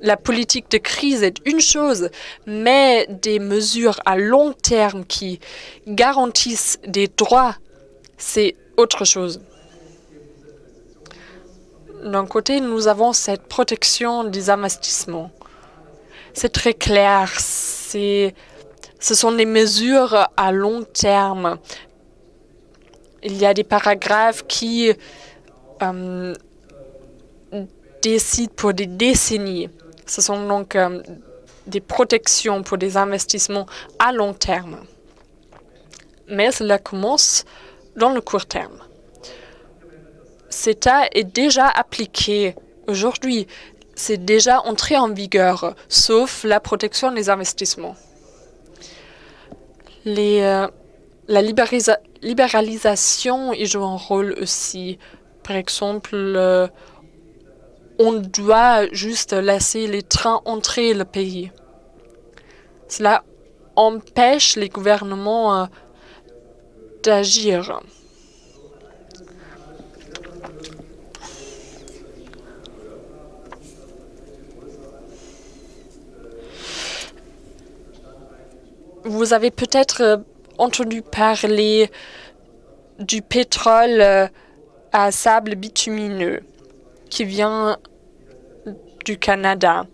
la politique de crise est une chose, mais des mesures à long terme qui garantissent des droits, c'est autre chose. D'un côté, nous avons cette protection des investissements. C'est très clair. Ce sont des mesures à long terme. Il y a des paragraphes qui euh, décident pour des décennies. Ce sont donc euh, des protections pour des investissements à long terme. Mais cela commence dans le court terme. CETA est déjà appliqué aujourd'hui. C'est déjà entré en vigueur, sauf la protection des investissements. Euh, libéralisation y joue un rôle aussi. Par exemple, euh, on doit juste laisser les trains entrer le pays. Cela empêche les gouvernements euh, d'agir. Vous avez peut-être euh, entendu parler du pétrole euh, à sable bitumineux qui vient du Canada.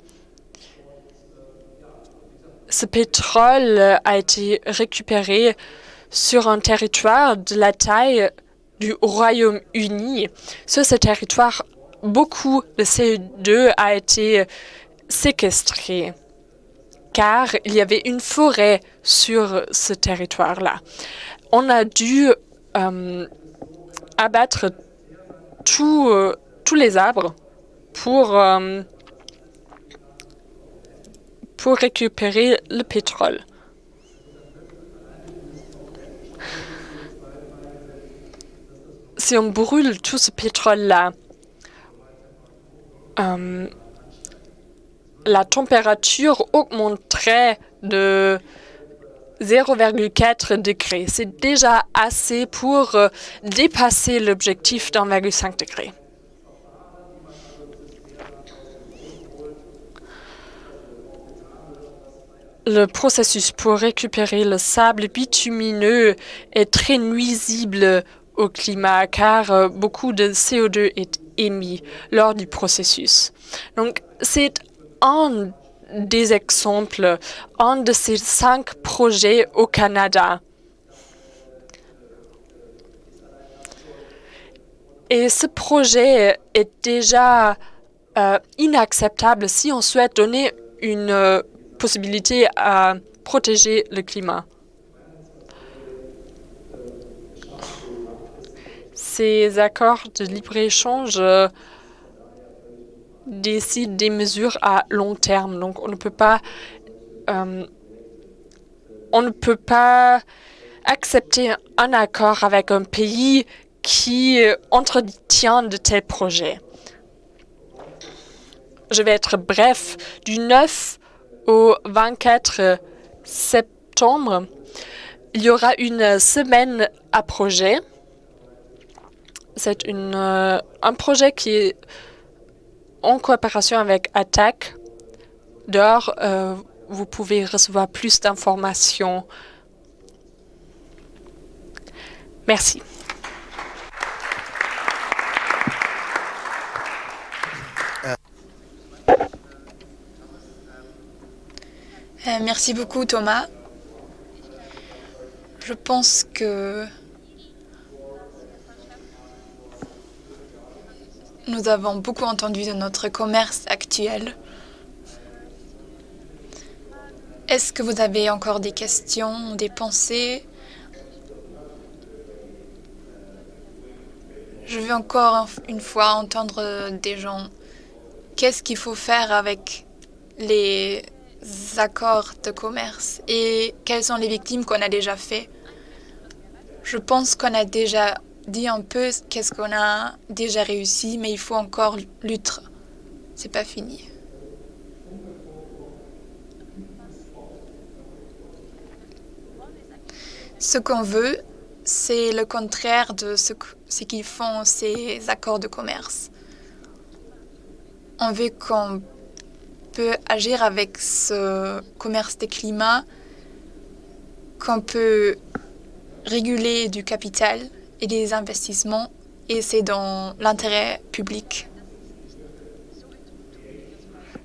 Ce pétrole a été récupéré sur un territoire de la taille du Royaume-Uni. Sur ce territoire, beaucoup de CO2 a été séquestré car il y avait une forêt sur ce territoire-là. On a dû euh, abattre euh, tous les arbres pour, euh, pour récupérer le pétrole. si on brûle tout ce pétrole-là, la température augmenterait de 0,4 degrés. C'est déjà assez pour euh, dépasser l'objectif d'1,5 degré. Le processus pour récupérer le sable bitumineux est très nuisible au climat car euh, beaucoup de CO2 est émis lors du processus. Donc, c'est un des exemples, un de ces cinq projets au Canada. Et ce projet est déjà euh, inacceptable si on souhaite donner une euh, possibilité à protéger le climat. Ces accords de libre-échange euh, décide des mesures à long terme. Donc, on ne peut pas, euh, ne peut pas accepter un accord avec un pays qui entretient de tels projets. Je vais être bref. Du 9 au 24 septembre, il y aura une semaine à projet. C'est euh, un projet qui est en coopération avec Attack. Dehors, euh, vous pouvez recevoir plus d'informations. Merci. Euh, merci beaucoup Thomas. Je pense que nous avons beaucoup entendu de notre commerce actuel. Est-ce que vous avez encore des questions, des pensées? Je veux encore une fois entendre des gens. Qu'est-ce qu'il faut faire avec les accords de commerce et quelles sont les victimes qu'on a déjà fait? Je pense qu'on a déjà dit un peu qu'est-ce qu'on a déjà réussi, mais il faut encore lutter. C'est pas fini. Ce qu'on veut, c'est le contraire de ce, ce qu'ils font ces accords de commerce. On veut qu'on peut agir avec ce commerce des climats, qu'on peut réguler du capital et des investissements et c'est dans l'intérêt public.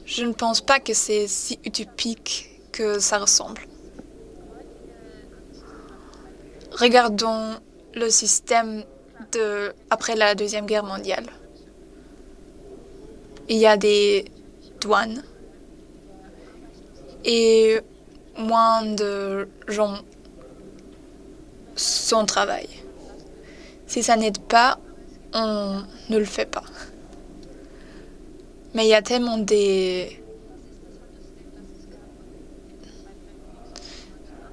Je ne pense pas que c'est si utopique que ça ressemble. Regardons le système de, après la Deuxième Guerre mondiale. Il y a des douanes et moins de gens sont travail. Si ça n'aide pas, on ne le fait pas. Mais il y a tellement des...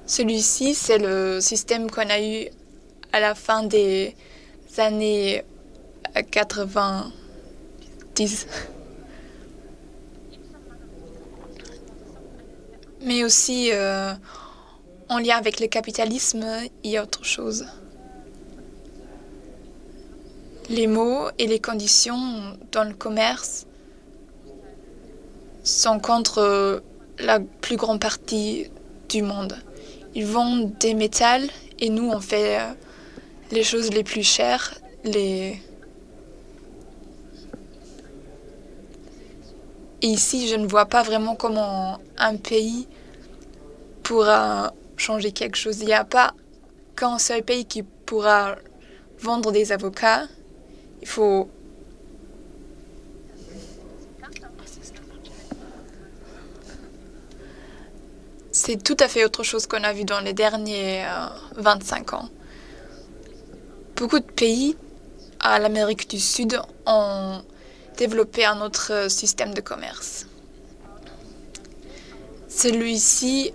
Celui-ci, c'est le système qu'on a eu à la fin des années 90. Mais aussi, euh, en lien avec le capitalisme, il y a autre chose les mots et les conditions dans le commerce sont contre la plus grande partie du monde. Ils vendent des métals et nous, on fait euh, les choses les plus chères. Et ici, je ne vois pas vraiment comment un pays pourra changer quelque chose. Il n'y a pas qu'un seul pays qui pourra vendre des avocats il faut... C'est tout à fait autre chose qu'on a vu dans les derniers 25 euh, ans. Beaucoup de pays à l'Amérique du Sud ont développé un autre système de commerce. Celui-ci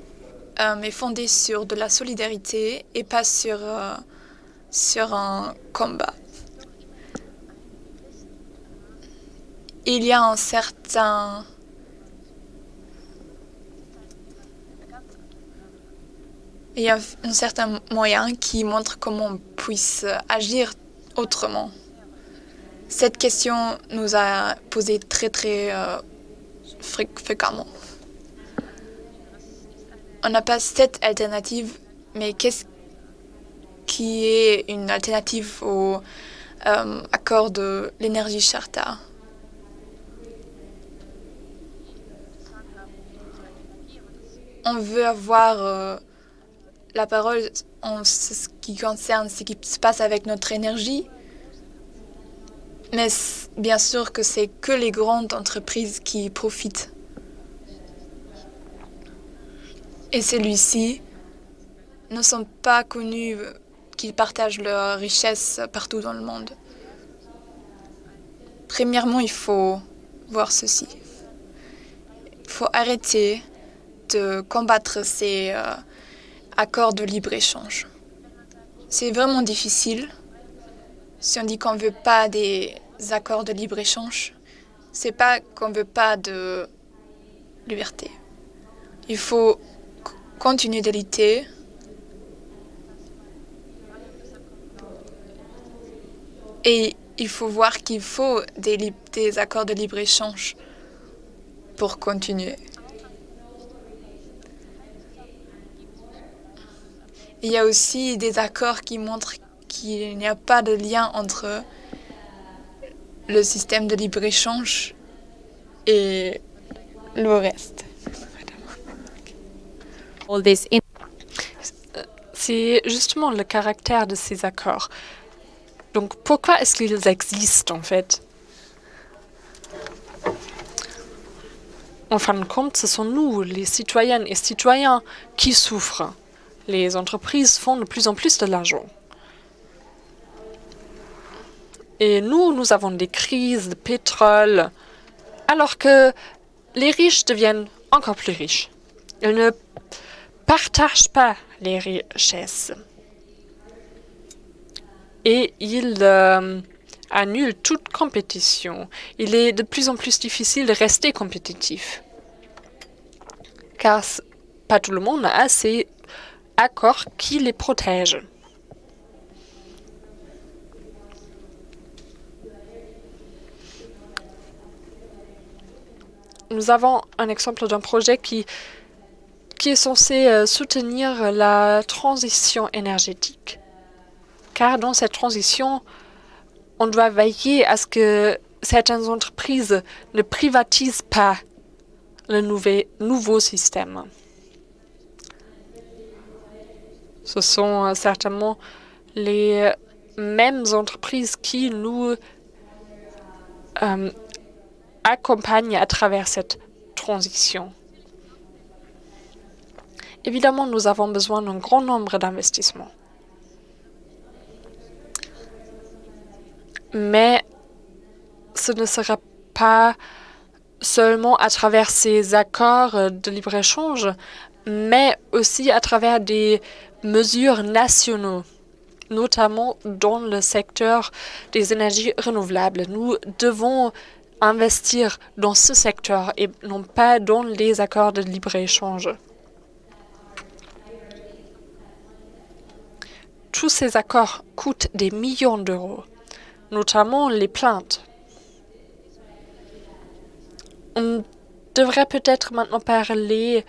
euh, est fondé sur de la solidarité et pas sur, euh, sur un combat il y a un certain il y a un certain moyen qui montre comment on puisse agir autrement. Cette question nous a posé très très euh, fréquemment. On n'a pas cette alternative, mais qu'est-ce qui est une alternative au euh, accord de l'énergie Charta? On veut avoir euh, la parole en ce qui concerne ce qui se passe avec notre énergie, mais bien sûr que c'est que les grandes entreprises qui profitent. Et celui-ci ne sont pas connus qu'ils partagent leurs richesses partout dans le monde. Premièrement, il faut voir ceci. Il faut arrêter de combattre ces euh, accords de libre-échange. C'est vraiment difficile. Si on dit qu'on ne veut pas des accords de libre-échange, c'est pas qu'on ne veut pas de liberté. Il faut continuer de lutter et il faut voir qu'il faut des, des accords de libre-échange pour continuer. Il y a aussi des accords qui montrent qu'il n'y a pas de lien entre le système de libre-échange et le reste. C'est justement le caractère de ces accords. Donc pourquoi est-ce qu'ils existent en fait? En fin de compte, ce sont nous, les citoyennes et citoyens, qui souffrent. Les entreprises font de plus en plus de l'argent. Et nous, nous avons des crises de pétrole, alors que les riches deviennent encore plus riches. Ils ne partagent pas les richesses. Et ils euh, annulent toute compétition. Il est de plus en plus difficile de rester compétitif. Car pas tout le monde a ces accords qui les protègent. Nous avons un exemple d'un projet qui qui est censé euh, soutenir la transition énergétique. Car dans cette transition, on doit veiller à ce que certaines entreprises ne privatisent pas le nouveau système. Ce sont euh, certainement les mêmes entreprises qui nous euh, accompagnent à travers cette transition. Évidemment, nous avons besoin d'un grand nombre d'investissements. Mais ce ne sera pas seulement à travers ces accords de libre-échange, mais aussi à travers des mesures nationaux, notamment dans le secteur des énergies renouvelables. Nous devons investir dans ce secteur et non pas dans les accords de libre-échange. Tous ces accords coûtent des millions d'euros, notamment les plaintes. On devrait peut-être maintenant parler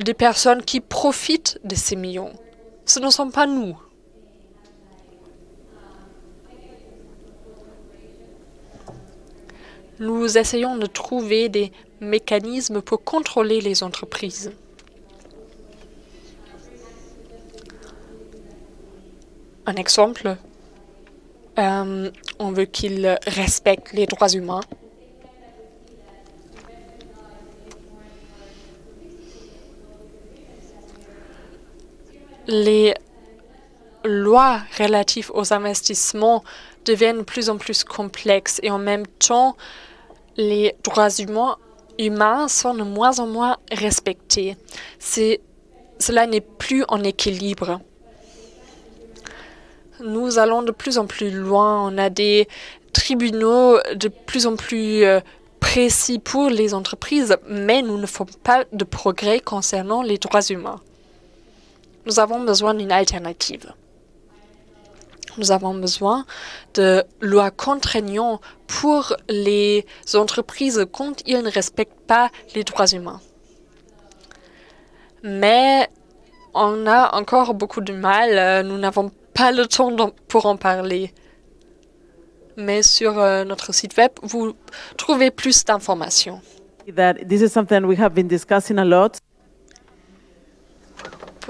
des personnes qui profitent de ces millions. Ce ne sont pas nous. Nous essayons de trouver des mécanismes pour contrôler les entreprises. Un exemple, euh, on veut qu'ils respectent les droits humains. Les lois relatives aux investissements deviennent de plus en plus complexes et en même temps, les droits humains, humains sont de moins en moins respectés. Cela n'est plus en équilibre nous allons de plus en plus loin. On a des tribunaux de plus en plus euh, précis pour les entreprises, mais nous ne faisons pas de progrès concernant les droits humains. Nous avons besoin d'une alternative. Nous avons besoin de lois contraignantes pour les entreprises quand ils ne respectent pas les droits humains. Mais on a encore beaucoup de mal. Euh, nous n'avons pas le temps pour en parler. Mais sur euh, notre site web, vous trouvez plus d'informations.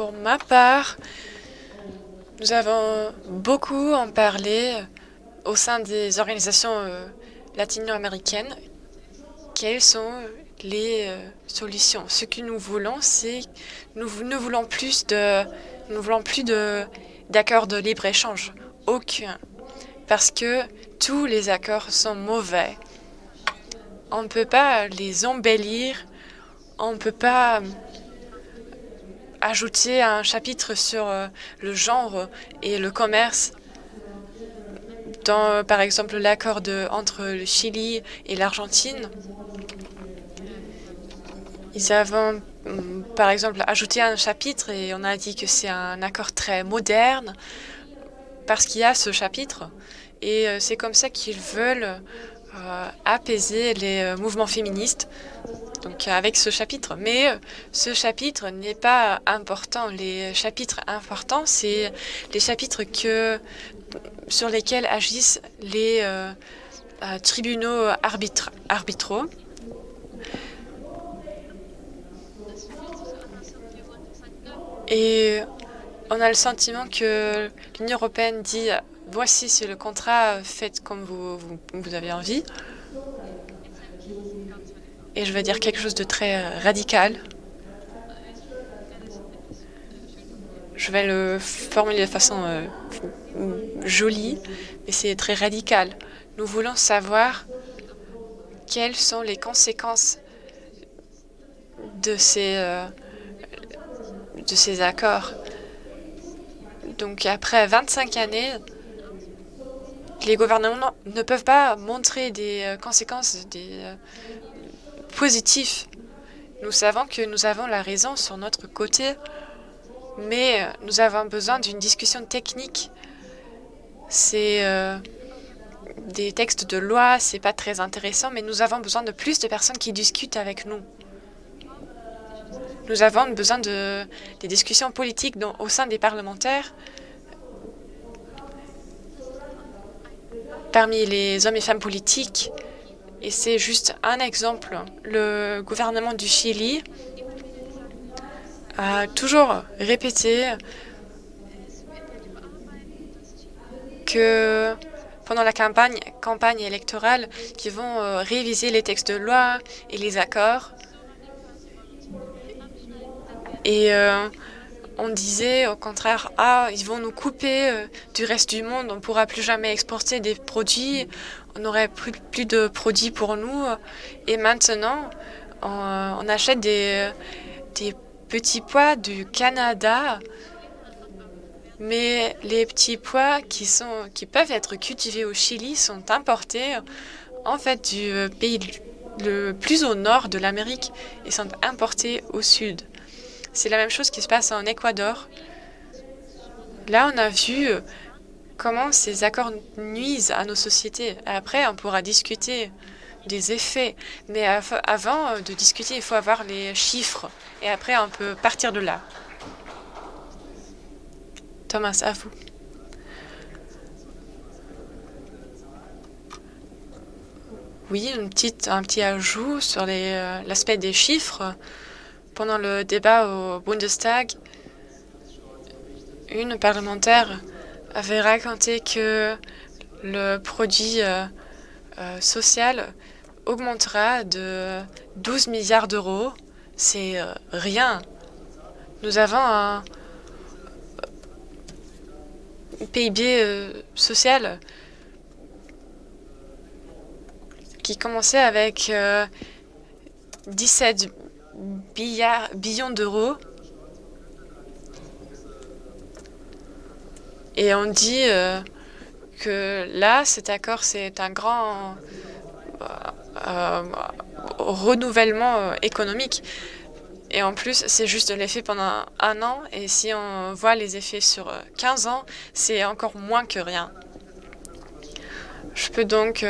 Pour ma part, nous avons beaucoup en parlé au sein des organisations euh, latino-américaines. Quelles sont les euh, solutions Ce que nous voulons, c'est nous ne voulons plus de nous voulons plus d'accords de libre échange, aucun, parce que tous les accords sont mauvais. On ne peut pas les embellir, on ne peut pas ajouter un chapitre sur euh, le genre et le commerce dans, par exemple, l'accord entre le Chili et l'Argentine. Ils avaient, mm, par exemple, ajouté un chapitre et on a dit que c'est un accord très moderne parce qu'il y a ce chapitre. Et euh, c'est comme ça qu'ils veulent euh, apaiser les euh, mouvements féministes donc avec ce chapitre. Mais ce chapitre n'est pas important. Les chapitres importants, c'est les chapitres sur lesquels agissent les tribunaux arbitraux. Et on a le sentiment que l'Union européenne dit voici c'est le contrat, faites comme vous, avez envie. Et je vais dire quelque chose de très radical. Je vais le formuler de façon euh, jolie, mais c'est très radical. Nous voulons savoir quelles sont les conséquences de ces, euh, de ces accords. Donc après 25 années, les gouvernements ne peuvent pas montrer des euh, conséquences euh, positives. Nous savons que nous avons la raison sur notre côté, mais euh, nous avons besoin d'une discussion technique. C'est des textes de loi, c'est pas très intéressant, mais nous avons besoin de plus de personnes qui discutent avec nous. Nous avons besoin de des discussions politiques au sein des parlementaires parmi les hommes et femmes politiques. Et c'est juste un exemple. Le gouvernement du Chili a toujours répété que pendant la campagne, électorale, qu'ils vont euh, réviser les textes de loi et les accords. Et euh, on disait au contraire, ah, ils vont nous couper euh, du reste du monde, on ne pourra plus jamais exporter des produits, on n'aurait plus, de produits pour nous. Et maintenant, on, achète des, petits pois du Canada, mais les petits pois qui, qui peuvent être cultivés au Chili sont importés en fait du pays le plus au nord de l'Amérique et sont importés au sud. C'est la même chose qui se passe en Équateur. Là, on a vu euh, comment ces accords nuisent à nos sociétés. Après, on pourra discuter des effets. Mais avant euh, de discuter, il faut avoir les chiffres. Et après, on peut partir de là. Thomas, à vous. Oui, un petit ajout sur euh, l'aspect des chiffres. Pendant le débat au Bundestag, une parlementaire avait raconté que le produit euh, euh, social augmentera de 12 milliards d'euros. C'est euh, rien. Nous avons un PIB social qui commençait avec 17 billions d'euros. Et on dit euh, que là, cet accord, c'est un grand euh, renouvellement économique. Et en plus, c'est juste l'effet pendant un an. Et si on voit les effets sur 15 ans, c'est encore moins que rien. Je peux donc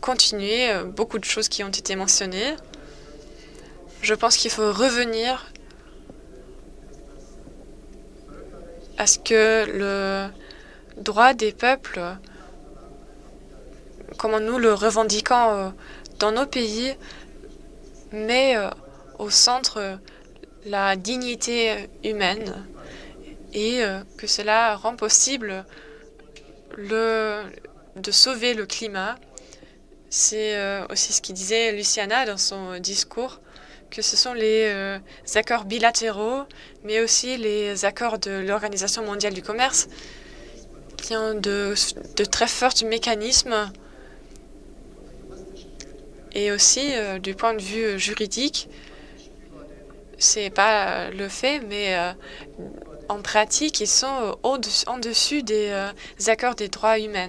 continuer beaucoup de choses qui ont été mentionnées. Je pense qu'il faut revenir à ce que le droit des peuples, comme nous le revendiquons euh, dans nos pays, met euh, au centre la dignité humaine et euh, que cela rend possible le, de sauver le climat. C'est aussi ce qu'il disait Luciana dans son discours que ce sont les euh, accords bilatéraux, mais aussi les accords de l'Organisation mondiale du commerce, qui ont de, très forts mécanismes et aussi euh, du point de vue juridique, c'est pas le fait, mais euh, en pratique, ils sont en dessus des accords des droits humains.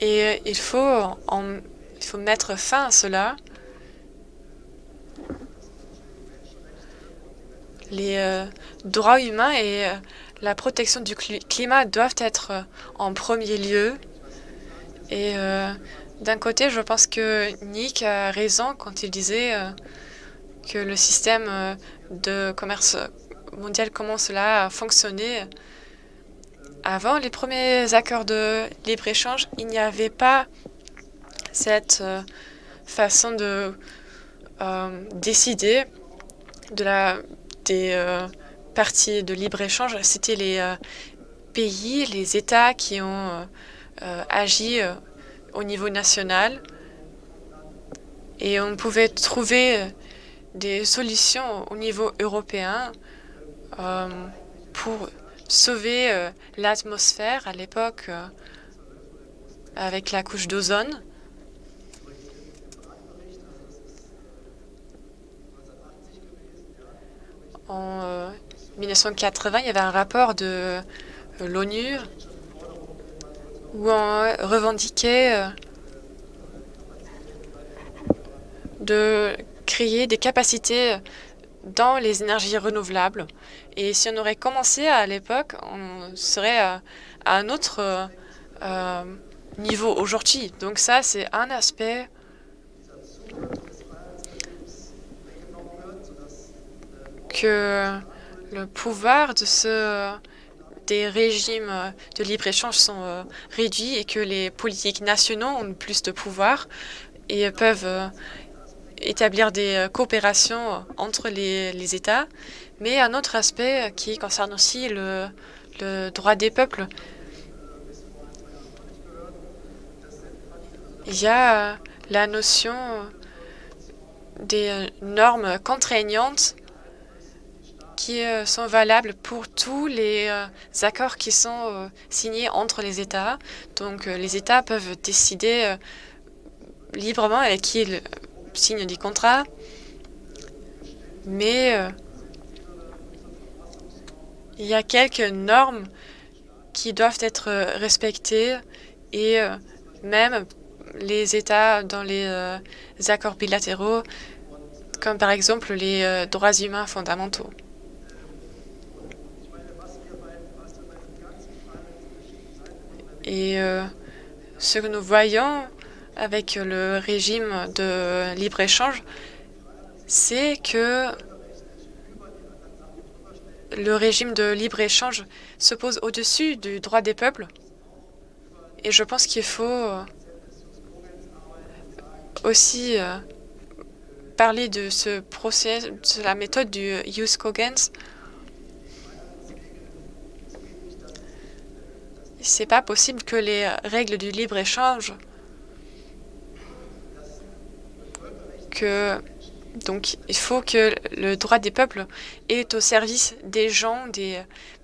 Et il faut en il faut mettre fin à cela. Les euh, droits humains et euh, la protection du climat doivent être euh, en premier lieu. Et d'un côté, je pense que Nick a raison quand il disait que le système de commerce mondial commence là à fonctionner. Avant les premiers accords de libre-échange, il n'y avait pas cette euh, façon de euh, décider des euh, parties de libre-échange, c'était les pays, les États qui ont agi au niveau national et on pouvait trouver des solutions au niveau européen pour sauver l'atmosphère à l'époque avec la couche d'ozone. En 1980, euh, il y avait un rapport de euh, l'ONU où on revendiquait euh, de créer des capacités dans les énergies renouvelables. Et si on aurait commencé à l'époque, on serait à, un autre niveau aujourd'hui. Donc ça, c'est un aspect que le pouvoir de des régimes de libre-échange sont euh, réduits et que les politiques nationaux ont plus de pouvoir et peuvent euh, établir des euh, coopérations entre les, États. Mais un autre aspect qui concerne aussi le droit des peuples, il y a la notion des normes contraignantes qui euh, sont valables pour tous les euh, accords qui sont euh, signés entre les États. Donc les États peuvent décider librement avec qui ils signent des contrats, mais il y a quelques normes qui doivent être respectées et même les États dans les accords bilatéraux, comme par exemple les droits humains fondamentaux. Et euh, ce que nous voyons avec le régime de libre-échange, c'est que le régime de libre-échange se pose au-dessus du droit des peuples. Et je pense qu'il faut aussi euh, parler de ce procès, de la méthode du Use Cogens c'est pas possible que les règles du libre-échange que donc il faut que le droit des peuples est au service des gens, des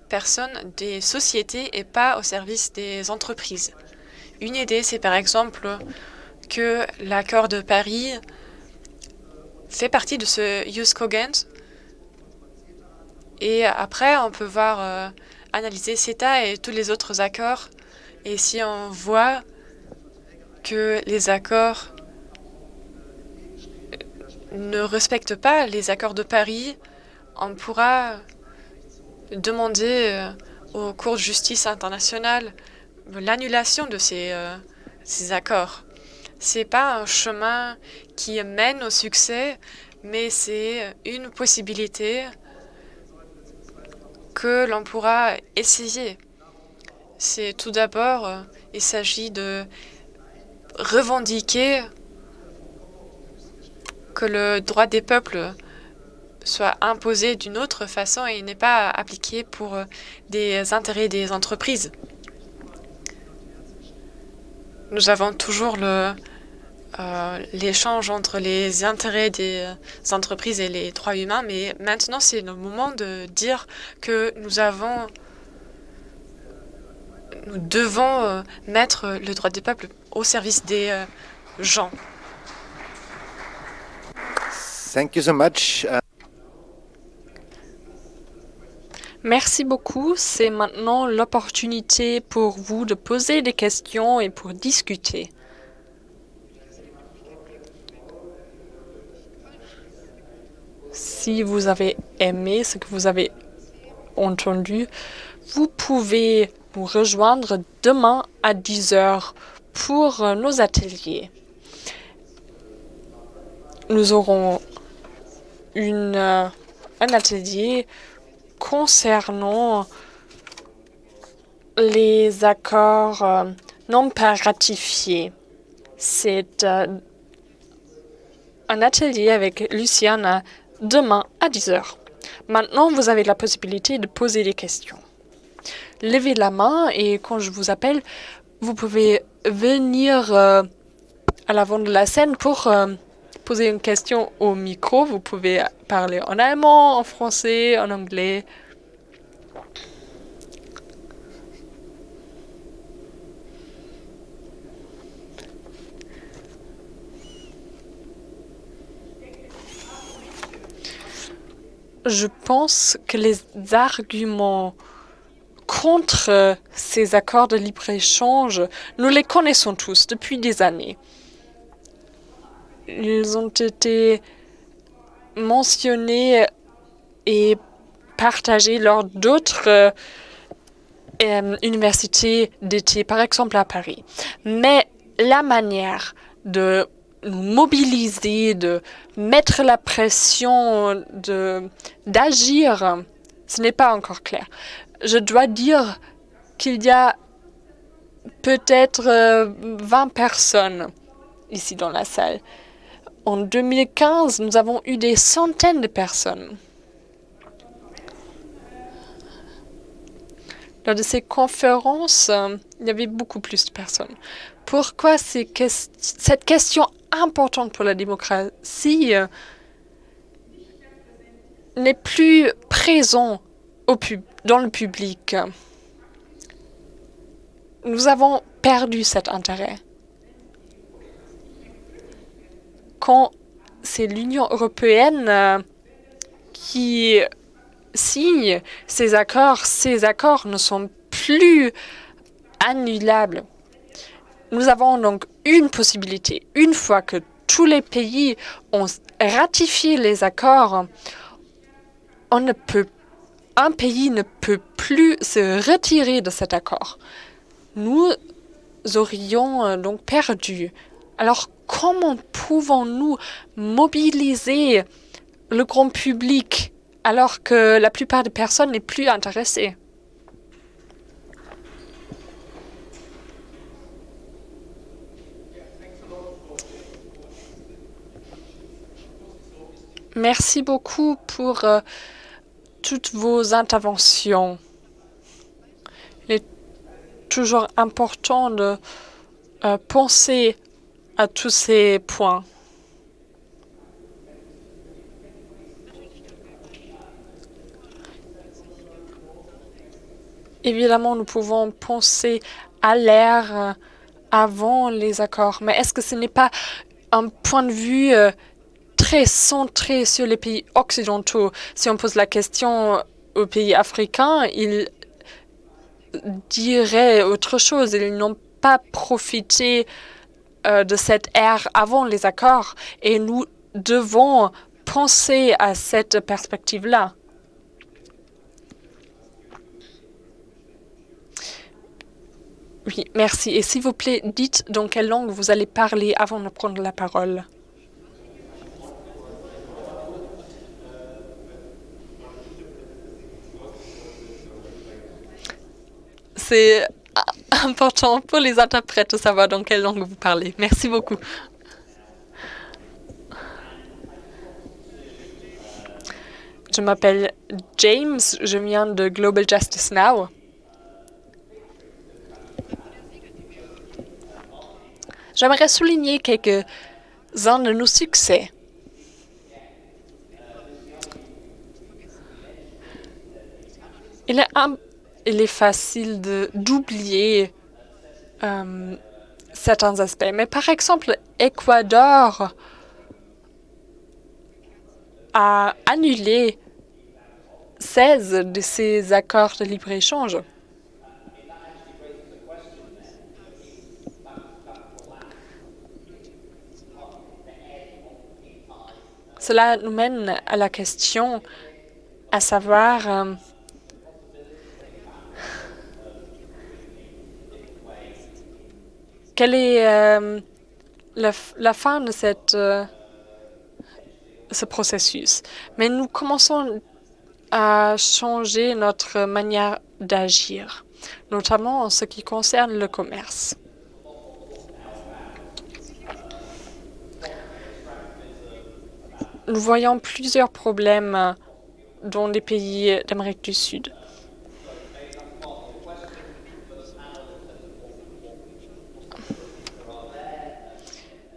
personnes, des sociétés et pas au service des entreprises. Une idée, c'est par exemple que l'accord de Paris fait partie de ce Use Cogent Et après, on peut voir, euh, analyser CETA et tous les autres accords. Et si on voit que les accords ne respectent pas les accords de Paris, on pourra demander euh, aux cours de justice internationale l'annulation de ces, euh, ces accords. C'est pas un chemin qui mène au succès, mais c'est une possibilité que l'on pourra essayer. C'est tout d'abord, euh, il s'agit de revendiquer que le droit des peuples soit imposé d'une autre façon et n'est pas appliqué pour euh, des intérêts des entreprises. Nous avons toujours le, euh, l'échange entre les intérêts des entreprises et les droits humains, mais maintenant c'est le moment de dire que nous avons, nous devons euh, mettre le droit des peuples au service des gens. Thank you so much. Merci beaucoup. C'est maintenant l'opportunité pour vous de poser des questions et pour discuter. Si vous avez aimé ce que vous avez entendu, vous pouvez nous rejoindre demain à 10 heures pour nos ateliers. Nous aurons une, euh, un atelier concernant les accords euh, non pas ratifiés. C'est euh, un atelier avec Luciana demain à 10h. Maintenant, vous avez la possibilité de poser des questions. Levez la main et quand je vous appelle, vous pouvez venir à l'avant de la scène pour poser une question au micro. Vous pouvez parler en allemand, en français, en anglais. Je pense que les arguments contre ces accords de libre-échange, nous les connaissons tous depuis des années. Ils ont été mentionnés et partagés lors d'autres euh, euh, universités d'été, par exemple à Paris. Mais la manière de mobiliser, de mettre la pression, d'agir, ce n'est pas encore clair. Je dois dire qu'il y a peut-être 20 euh, personnes ici dans la salle en 2015, nous avons eu des centaines de personnes. Lors de ces conférences, euh, il y avait beaucoup plus de personnes. Pourquoi cette question importante pour la démocratie euh, n'est plus présente dans le public? Nous avons perdu cet intérêt quand c'est l'Union européenne euh, qui signe ces accords, ces accords ne sont plus annulables. Nous avons donc une possibilité. Une fois que tous les pays ont ratifié les accords, un pays ne peut plus se retirer de cet accord. Nous aurions euh, donc perdu. Alors, comment pouvons-nous mobiliser le grand public alors que la plupart des personnes n'est plus intéressées? Merci beaucoup pour euh, toutes vos interventions. Il est toujours important de euh, penser à tous ces points. Évidemment, nous pouvons penser à l'air euh, avant les accords, mais est-ce que ce n'est pas un point de vue très centré sur les pays occidentaux si on pose la question aux pays africains, ils diraient autre chose. Ils n'ont pas profité euh, de cette ère avant les accords et nous devons penser à cette perspective-là. Oui, merci. Et s'il vous plaît, dites dans quelle langue vous allez parler avant de prendre la parole. C'est (laughs) important pour les interprètes de savoir dans quelle langue vous parlez. Merci beaucoup. Je m'appelle James, je viens de Global Justice Now. J'aimerais souligner quelques-uns de nos succès. Il est, il est facile d'oublier euh, certains aspects, mais par exemple, Équateur a annulé 16 de ses accords de libre-échange. Cela nous mène à la question à savoir euh, quelle est euh, la, fin de cette, euh, ce processus? Mais nous commençons à changer notre manière d'agir, notamment en ce qui concerne le commerce. nous voyons plusieurs problèmes dans les pays d'Amérique du Sud.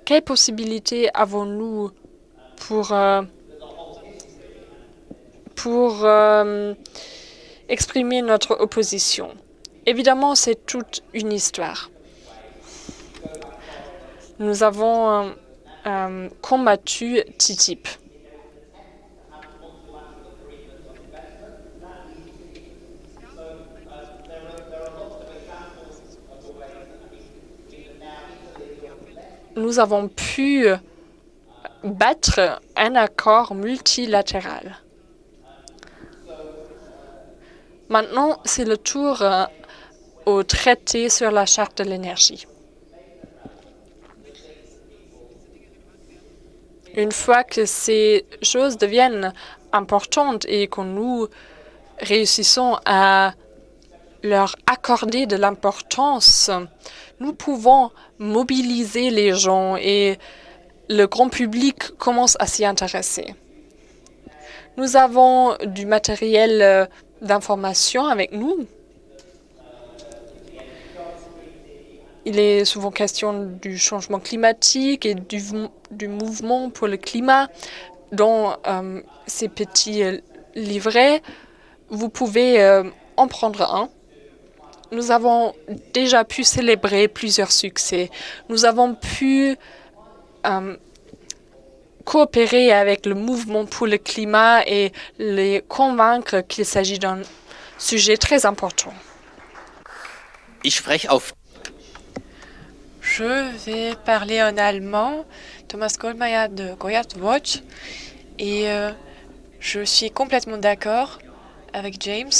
Quelles possibilités avons-nous pour, euh, pour euh, exprimer notre opposition? Évidemment, c'est toute une histoire. Nous avons euh, combattu TTIP. Nous avons pu battre un accord multilatéral. Maintenant, c'est le tour euh, au traité sur la charte de l'énergie. Une fois que ces choses deviennent importantes et que nous réussissons à leur accorder de l'importance, nous pouvons mobiliser les gens et le grand public commence à s'y intéresser. Nous avons du matériel euh, d'information avec nous. Il est souvent question du changement climatique et du, du mouvement pour le climat. Dans euh, ces petits euh, livrets, vous pouvez en prendre un nous avons déjà pu célébrer plusieurs succès. Nous avons pu euh, coopérer avec le mouvement pour le climat et les convaincre qu'il s'agit d'un sujet très important. Ich spreche auf je vais parler en allemand, Thomas Goldmeier de Goyat Watch, et euh, je suis complètement d'accord avec James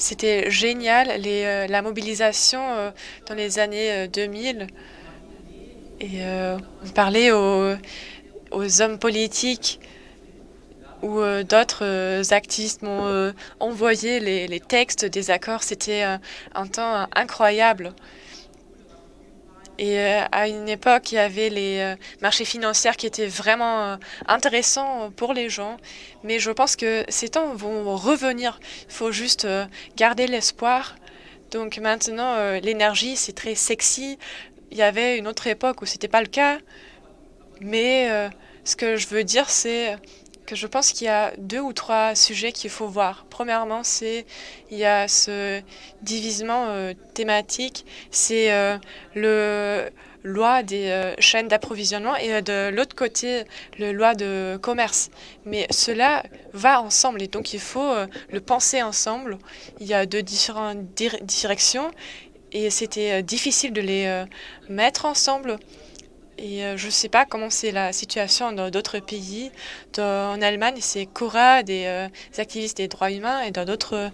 C'était génial, les, euh, la mobilisation euh, dans les années 2000. Euh, Et on parlait aux, hommes politiques ou d'autres activistes m'ont envoyé les, textes des accords. C'était un temps incroyable. Et euh, à une époque, il y avait les euh, marchés financiers qui étaient vraiment euh, intéressants pour les gens. Mais je pense que ces temps vont revenir. Il faut juste garder l'espoir. Donc maintenant, l'énergie, c'est très sexy. Il y avait une autre époque où ce n'était pas le cas. Mais ce que je veux dire, c'est je pense qu'il y a deux ou trois sujets qu'il faut voir. Premièrement, c'est il y a ce divisement euh, thématique, c'est euh, le loi des chaînes d'approvisionnement et de l'autre côté, la loi de commerce. Mais cela va ensemble et donc il faut le penser ensemble. Il y a deux différentes directions et c'était difficile de les mettre ensemble. Et je ne sais pas comment c'est la situation dans d'autres pays. en Allemagne, c'est Cora, des, activistes des droits humains, et dans d'autres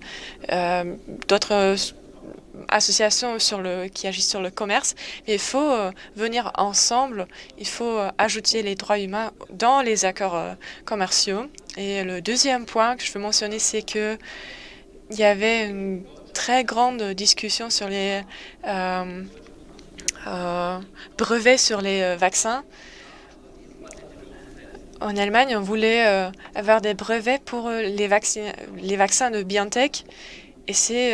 d'autres associations qui agissent sur le commerce. Il faut venir ensemble, il faut ajouter les droits humains dans les accords commerciaux. Et le deuxième point que je veux mentionner, c'est que il y avait une très grande discussion sur les euh, brevets sur les euh, vaccins. En Allemagne, on voulait euh, avoir des brevets pour les, les vaccins de BioNTech et c'est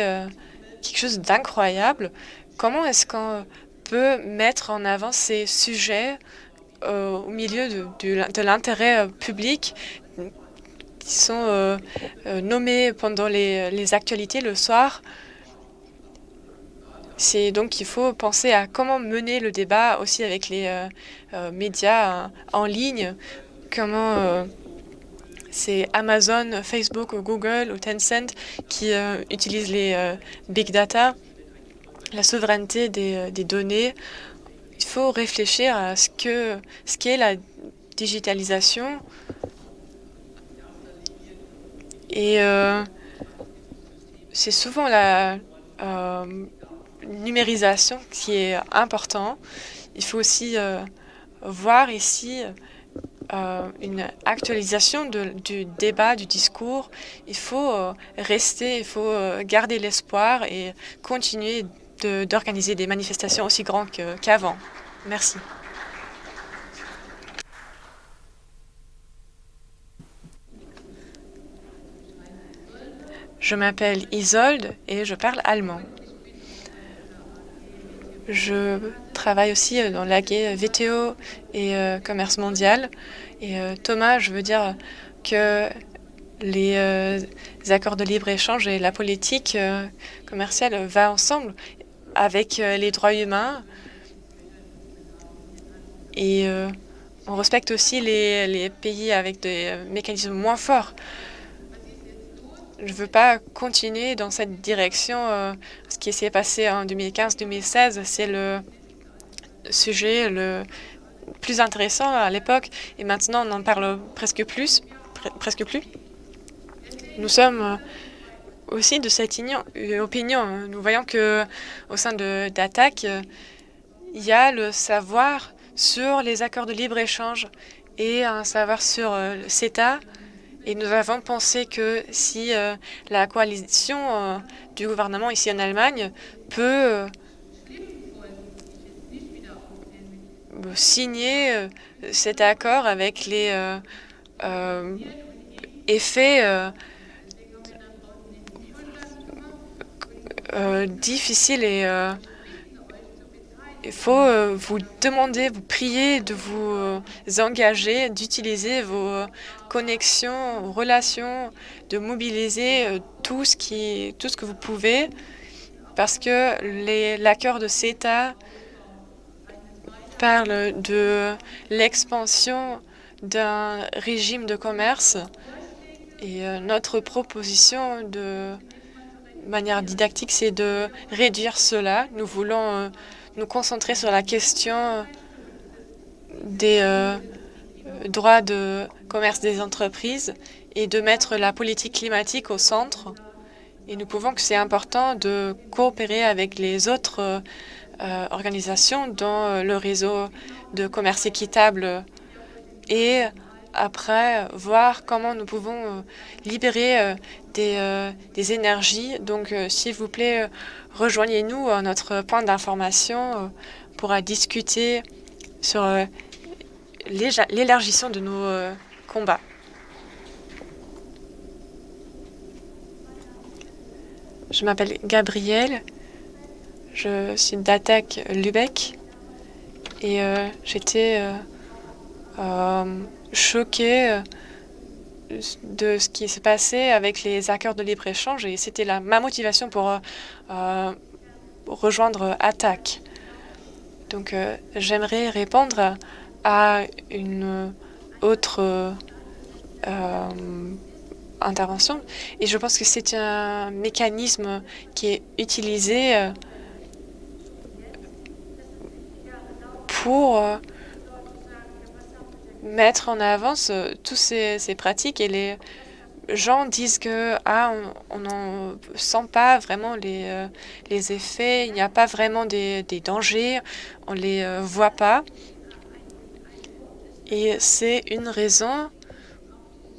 quelque chose d'incroyable. Comment est-ce qu'on peut mettre en avant ces sujets au milieu de, l'intérêt public qui sont nommés pendant les, actualités le soir? C'est donc qu'il faut penser à comment mener le débat aussi avec les euh, euh, médias en ligne, comment euh, c'est Amazon, Facebook, Google ou Tencent qui utilisent les big data, la souveraineté des, des, données. Il faut réfléchir à ce que ce qu'est la digitalisation et c'est souvent la numérisation qui est important. Il faut aussi euh, voir ici euh, une actualisation du débat, du discours. Il faut euh, rester, il faut garder l'espoir et continuer d'organiser des manifestations aussi grandes qu'avant. Merci. Je m'appelle Isolde et je parle allemand. Je travaille aussi euh, dans l'AG VTO et euh, commerce mondial. Et euh, Thomas, je veux dire que les accords de libre-échange et la politique commerciale va ensemble avec les droits humains. Et on respecte aussi les pays avec des mécanismes moins forts je ne veux pas continuer dans cette direction. Euh, ce qui s'est passé en 2015-2016, c'est le sujet le plus intéressant à l'époque. Et maintenant, on en parle presque plus. presque plus. Nous sommes euh, aussi de cette opinion. Nous voyons que au sein d'Attaque, il y a le savoir sur les accords de libre-échange et un savoir sur le euh, CETA et nous avons pensé que si euh, la coalition euh, du gouvernement ici en Allemagne peut euh, signer cet accord avec les effets difficiles et il faut euh, vous demander, vous prier de vous euh, engager, d'utiliser vos euh, connexions, vos relations, de mobiliser tout ce, qui, tout ce que vous pouvez, parce que l'accord de CETA parle de l'expansion d'un régime de commerce et notre proposition de manière didactique, c'est de réduire cela. Nous voulons nous concentrer sur la question des euh, droits de commerce des entreprises et de mettre la politique climatique au centre. Et nous pouvons que c'est important de coopérer avec les autres euh, organisations dans le réseau de commerce équitable et après voir comment nous pouvons euh, libérer des, des énergies. Donc, s'il vous plaît, rejoignez-nous à notre point d'information euh, pour discuter sur euh, l'élargissement de nos euh, combats. Je m'appelle Gabriel, je suis d'Attaque Lubeck et j'étais choquée de ce qui s'est passé avec les accords de libre-échange et c'était ma motivation pour euh, rejoindre ATTAC. Donc, euh, j'aimerais répondre à une autre euh, intervention. Et je pense que c'est un mécanisme qui est utilisé euh, pour mettre en avance toutes ces, pratiques et les gens disent que ah, on n'en sent pas vraiment les, euh, les effets, il n'y a pas vraiment des, des dangers, on ne les euh, voit pas. Et c'est une raison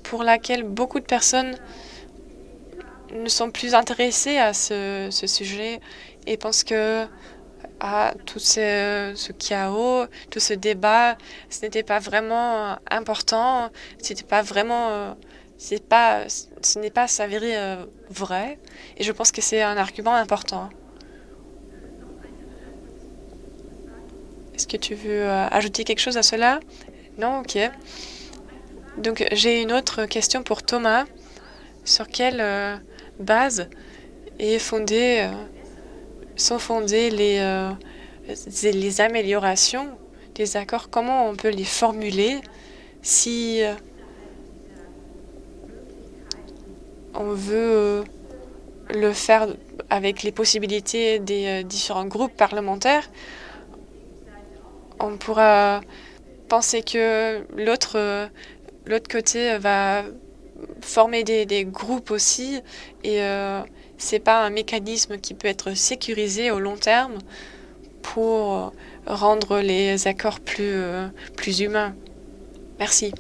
pour laquelle beaucoup de personnes ne sont plus intéressées à ce, ce sujet et pensent que ah, tout ce, chaos, tout ce débat, ce n'était pas vraiment important, ce n'était pas vraiment... Euh, pas, ce n'est pas s'avérer euh, vrai. Et je pense que c'est un argument important. Est-ce que tu veux euh, ajouter quelque chose à cela? Non Ok. Donc, j'ai une autre question pour Thomas. Sur quelle euh, base est fondée, sont fondées les, les améliorations des accords Comment on peut les formuler si on veut euh, le faire avec les possibilités des euh, différents groupes parlementaires, on pourra penser que l'autre euh, côté va former des, groupes aussi et c'est pas un mécanisme qui peut être sécurisé au long terme pour rendre les accords plus, plus humains. Merci.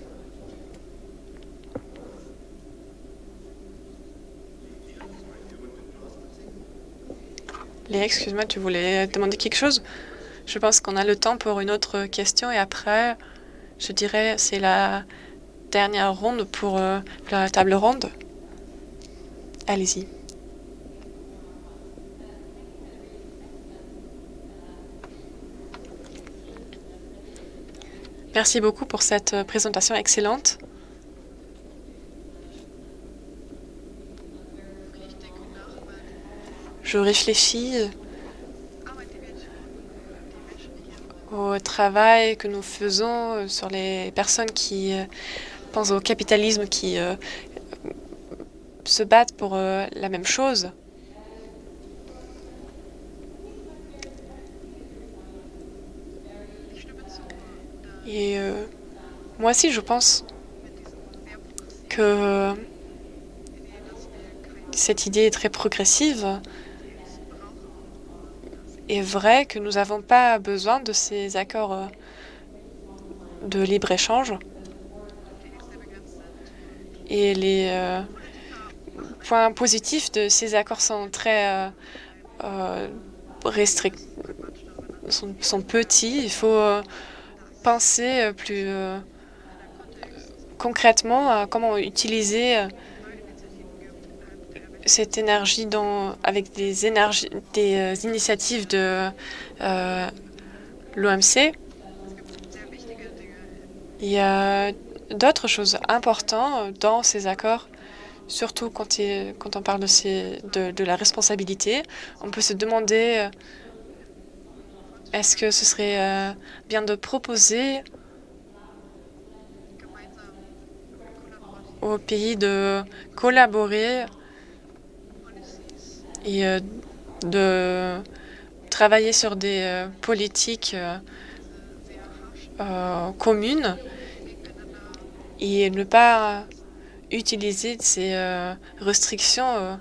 Léa, excuse-moi, tu voulais demander quelque chose? Je pense qu'on a le temps pour une autre question et après, je dirais, c'est la dernière ronde pour euh, la table ronde. Allez-y. Merci beaucoup pour cette présentation excellente. je réfléchis au travail que nous faisons sur les personnes qui euh, pensent au capitalisme, qui euh, se battent pour euh, la même chose. Et moi aussi, je pense que cette idée est très progressive est vrai que nous n'avons pas besoin de ces accords euh, de libre-échange. Et les euh, points positifs de ces accords sont très euh, restricts, sont, petits. Il faut penser plus concrètement à comment utiliser cette énergie avec des, énergies, des euh, initiatives de euh, l'OMC. Il y a d'autres choses importantes dans ces accords, surtout quand, on parle de, ces, de, de, la responsabilité. On peut se demander euh, est-ce que ce serait bien de proposer aux pays de collaborer et euh, de travailler sur des euh, politiques euh, communes et ne pas utiliser ces restrictions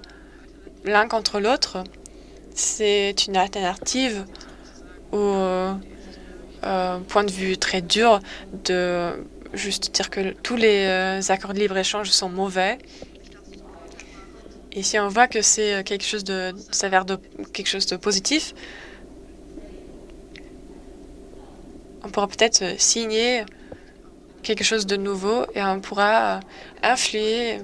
l'un contre l'autre? C'est une alternative au point de vue très dur de juste dire que tous les accords de libre-échange sont mauvais et si on voit que c'est euh, quelque chose de s'avère de quelque chose de positif, on pourra peut-être euh, signer quelque chose de nouveau et on pourra euh, influer,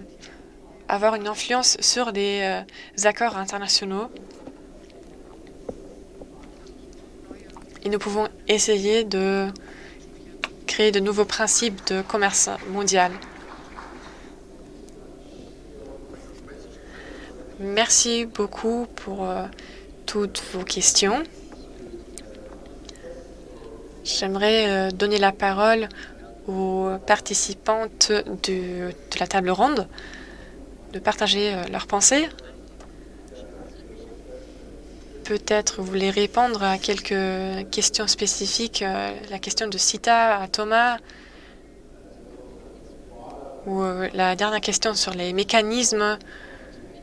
avoir une influence sur les accords internationaux. Et nous pouvons essayer de créer de nouveaux principes de commerce mondial. Merci beaucoup pour euh, toutes vos questions. J'aimerais donner la parole aux participantes de, de la table ronde de partager leurs pensées. Peut-être voulez répondre à quelques questions spécifiques, la question de Sita à Thomas, ou la dernière question sur les mécanismes.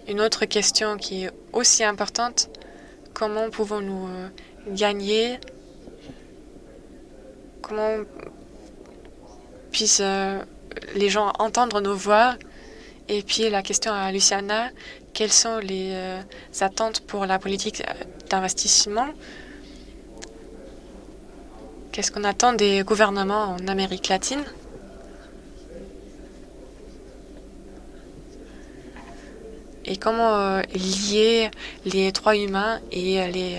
Une autre question qui est aussi importante, comment pouvons-nous gagner Comment puissent les gens entendre nos voix Et puis la question à Luciana, quelles sont les attentes pour la politique d'investissement? Qu'est-ce qu'on attend des gouvernements en Amérique latine? Et comment lier les droits humains et les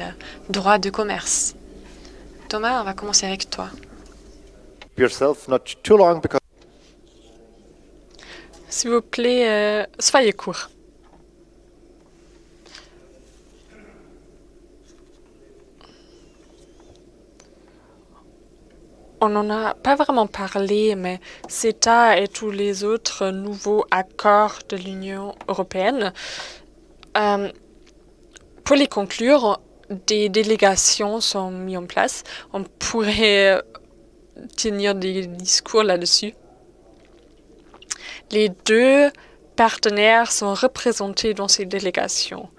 droits de commerce? Thomas, on va commencer avec toi. S'il vous plaît, soyez court. On n'en a pas vraiment parlé, mais CETA et tous les autres nouveaux accords de l'Union européenne, pour les conclure, des délégations sont mises en place. On pourrait tenir des discours là-dessus. Les deux partenaires sont représentés dans ces délégations.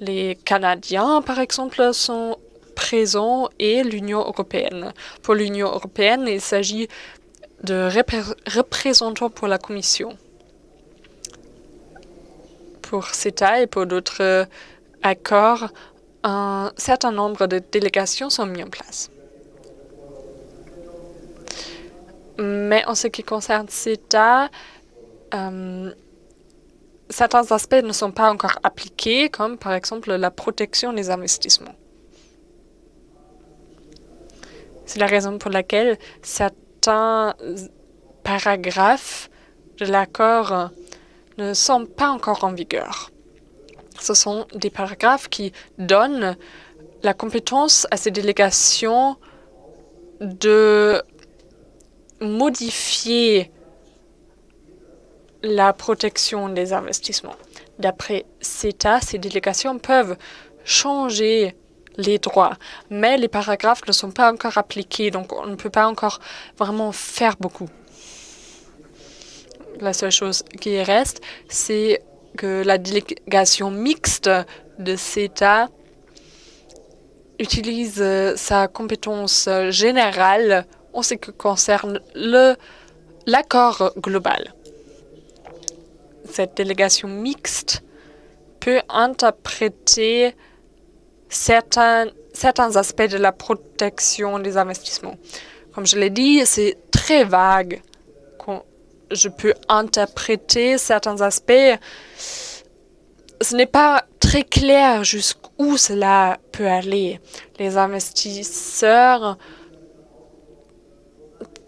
Les Canadiens, par exemple, sont présents et l'Union européenne. Pour l'Union européenne, il s'agit de représentants pour la Commission. Pour CETA et pour d'autres accords, un certain nombre de délégations sont mises en place. Mais en ce qui concerne CETA, certains aspects ne sont pas encore appliqués, comme par exemple la protection des investissements. C'est la raison pour laquelle certains paragraphes de l'accord ne sont pas encore en vigueur. Ce sont des paragraphes qui donnent la compétence à ces délégations de modifier la protection des investissements. D'après CETA, ces délégations peuvent changer les droits, mais les paragraphes ne sont pas encore appliqués, donc on ne peut pas encore vraiment faire beaucoup. La seule chose qui reste, c'est que la délégation mixte de CETA utilise sa compétence générale en ce qui concerne l'accord global. Cette délégation mixte peut interpréter certains, certains aspects de la protection des investissements. Comme je l'ai dit, c'est très vague. je peux interpréter certains aspects. Ce n'est pas très clair jusqu'où cela peut aller. Les investisseurs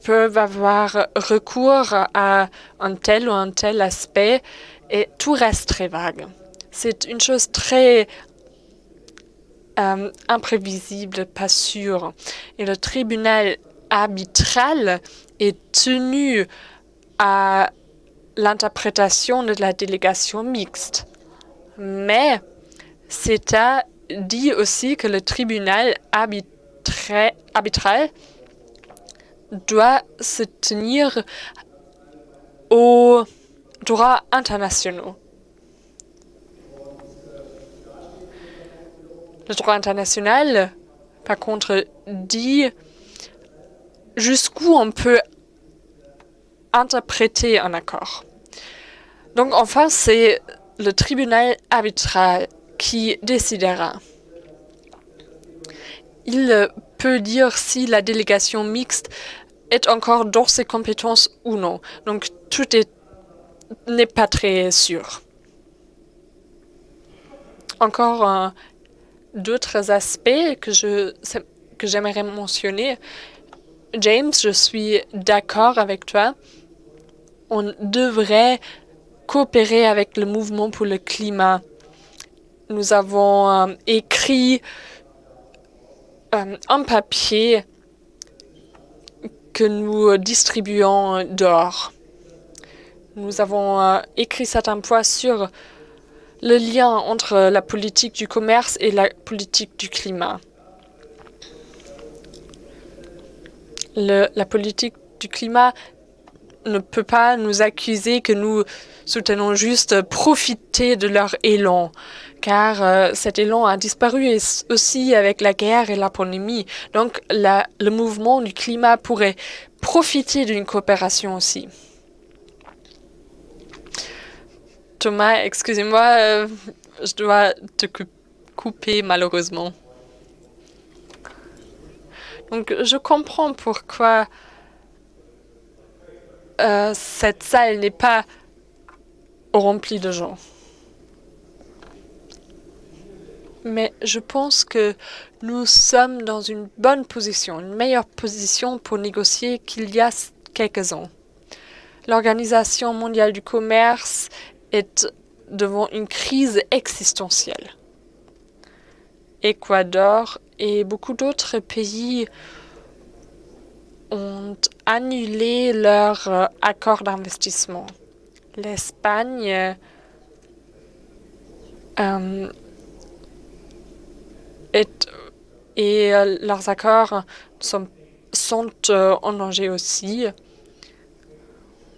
peuvent avoir recours à un tel ou un tel aspect et tout reste très vague. C'est une chose très imprévisible, pas sûr. Et le tribunal arbitral est tenu à l'interprétation de la délégation mixte. Mais CETA dit aussi que le tribunal arbitral doit se tenir aux droits internationaux. Le droit international, par contre, dit jusqu'où on peut interpréter un accord. Donc enfin, c'est le tribunal arbitral qui décidera. Il peut dire si la délégation mixte est encore dans ses compétences ou non. Donc tout n'est pas très sûr. Encore d'autres aspects que j'aimerais mentionner. James, je suis d'accord avec toi. On devrait coopérer avec le mouvement pour le climat. Nous avons écrit un papier que nous distribuons dehors. Nous avons euh, écrit certains points sur le lien entre la politique du commerce et la politique du climat. La politique du climat ne peut pas nous accuser que nous soutenons juste profiter de leur élan, car euh, cet élan a disparu aussi avec la guerre et la pandémie. Donc la, le mouvement du climat pourrait profiter d'une coopération aussi. Thomas, excusez-moi, euh, je dois te couper malheureusement. Donc je comprends pourquoi euh, cette salle n'est pas remplie de gens. Mais je pense que nous sommes dans une bonne position, une meilleure position pour négocier qu'il y a quelques ans. L'Organisation mondiale du commerce devant une crise existentielle. Équateur et beaucoup d'autres pays ont annulé leur euh, accord d'investissement. L'Espagne euh, et euh, leurs accords sont en danger aussi.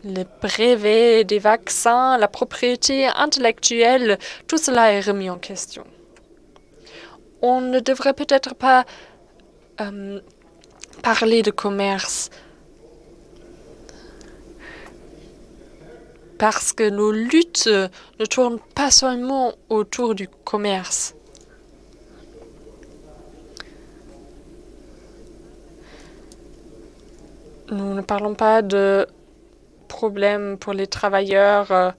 Les brevets des vaccins, la propriété intellectuelle, tout cela est remis en question. On ne devrait peut-être pas parler de commerce parce que nos luttes ne tournent pas seulement autour du commerce. Nous ne parlons pas de problèmes pour les travailleurs euh,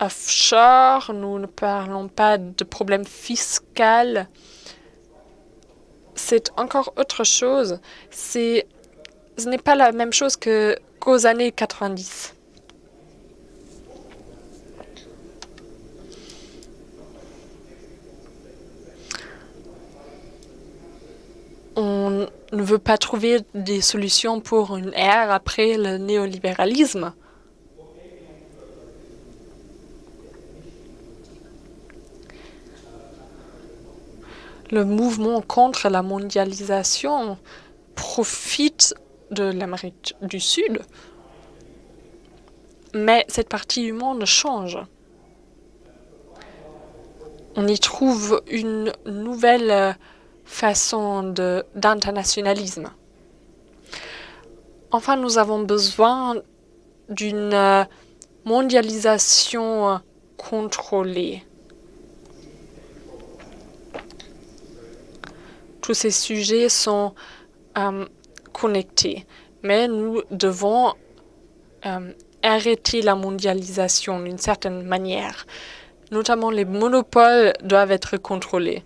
offshore, nous ne parlons pas de problèmes fiscaux c'est encore autre chose. Ce n'est pas la même chose qu'aux années 90. On ne veut pas trouver des solutions pour une ère après le néolibéralisme. le mouvement contre la mondialisation profite de l'Amérique du Sud, mais cette partie du monde change. On y trouve une nouvelle façon d'internationalisme. Enfin, nous avons besoin d'une mondialisation contrôlée. tous ces sujets sont euh, connectés. Mais nous devons euh, arrêter la mondialisation d'une certaine manière. Notamment, les monopoles doivent être contrôlés.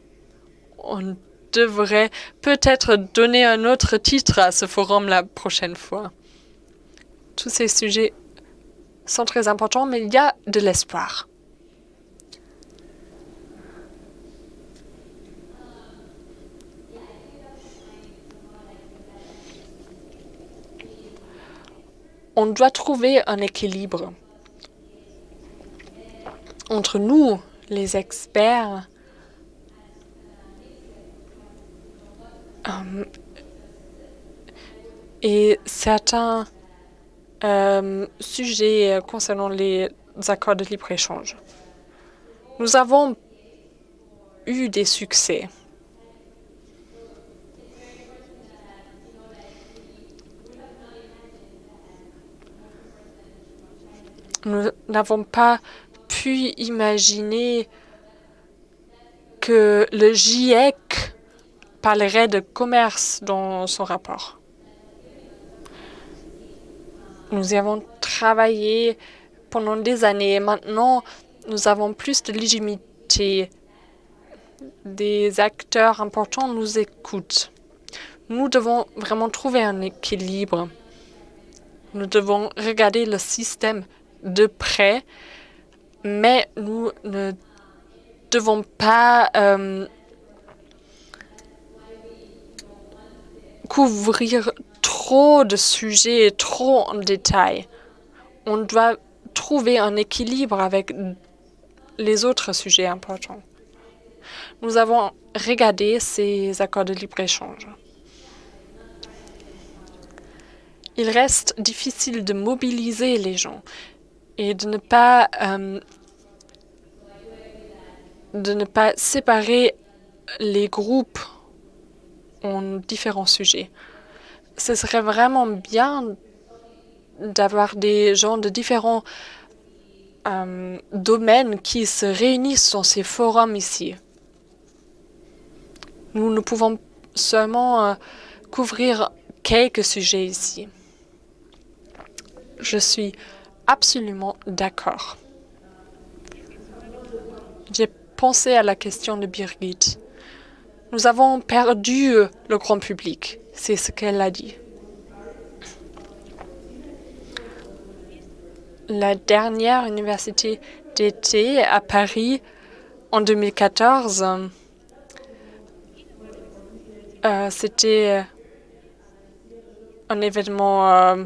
On devrait peut-être donner un autre titre à ce forum la prochaine fois. Tous ces sujets sont très importants, mais il y a de l'espoir. on doit trouver un équilibre entre nous, les experts, euh, et certains euh, sujets concernant les accords de libre-échange. Nous avons eu des succès. Nous n'avons pas pu imaginer que le GIEC parlerait de commerce dans son rapport. Nous y avons travaillé pendant des années. Maintenant, nous avons plus de légitimité. Des acteurs importants nous écoutent. Nous devons vraiment trouver un équilibre. Nous devons regarder le système de près, mais nous ne devons pas euh, couvrir trop de sujets, trop en détail. On doit trouver un équilibre avec les autres sujets importants. Nous avons regardé ces accords de libre-échange. Il reste difficile de mobiliser les gens et de ne pas euh, de ne pas séparer les groupes en différents sujets. Ce serait vraiment bien d'avoir des gens de différents euh, domaines qui se réunissent dans ces forums ici. Nous ne pouvons seulement euh, couvrir quelques sujets ici. Je suis absolument d'accord. J'ai pensé à la question de Birgit. Nous avons perdu euh, le grand public, c'est ce qu'elle a dit. La dernière université d'été à Paris en 2014, euh, c'était un événement euh,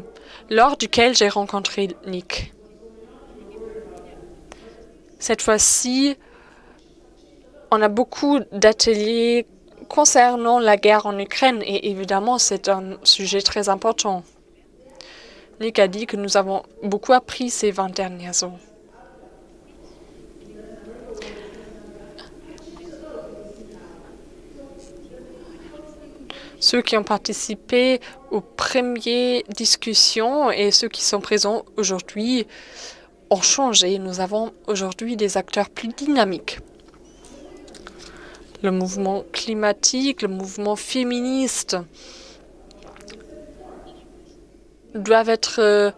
lors duquel j'ai rencontré Nick. Cette fois-ci, on a beaucoup d'ateliers concernant la guerre en Ukraine et évidemment, c'est un sujet très important. Nick a dit que nous avons beaucoup appris ces 20 dernières années. ceux qui ont participé aux premières discussions et ceux qui sont présents aujourd'hui ont changé. Nous avons aujourd'hui des acteurs plus dynamiques. Le mouvement climatique, le mouvement féministe doivent être euh,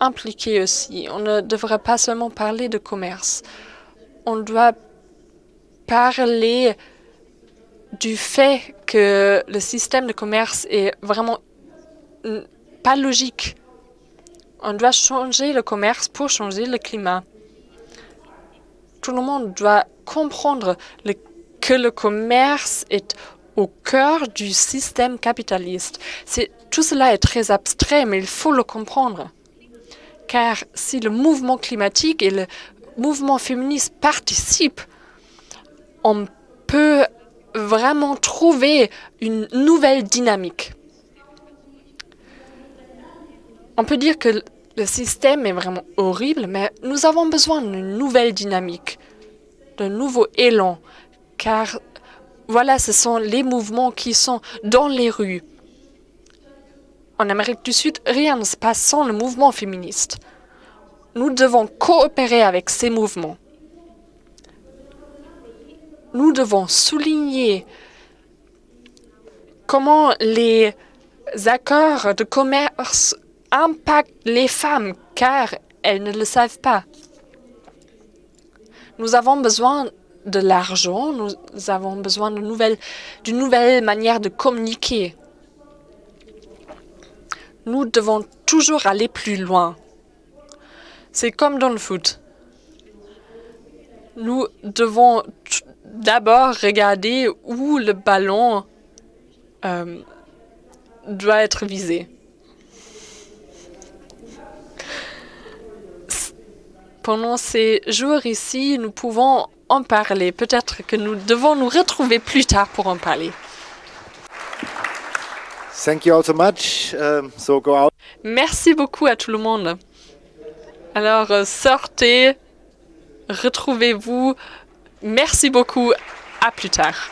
impliqués aussi. On ne devrait pas seulement parler de commerce. On doit parler du fait que le système de commerce est vraiment pas logique. On doit changer le commerce pour changer le climat. Tout le monde doit comprendre que le commerce est au cœur du système capitaliste. Tout cela est très abstrait, mais il faut le comprendre. Car si le mouvement climatique et le mouvement féministe participent, on peut vraiment trouver une nouvelle dynamique. On peut dire que le système est vraiment horrible, mais nous avons besoin d'une nouvelle dynamique, d'un nouveau élan, car voilà, ce sont les mouvements qui sont dans les rues. En Amérique du Sud, rien ne se passe sans le mouvement féministe. Nous devons coopérer avec ces mouvements nous devons souligner comment les accords de commerce impactent les femmes, car elles ne le savent pas. Nous avons besoin de l'argent, nous avons besoin d'une nouvelle, nouvelle manière de communiquer. Nous devons toujours aller plus loin. C'est comme dans le foot. Nous devons d'abord regarder où le ballon euh, doit être visé. Pendant ces jours ici, nous pouvons en parler. Peut-être que nous devons nous retrouver plus tard pour en parler. Thank you all so much. Um, so go out. Merci beaucoup à tout le monde. Alors, euh, sortez, retrouvez-vous Merci beaucoup. À plus tard.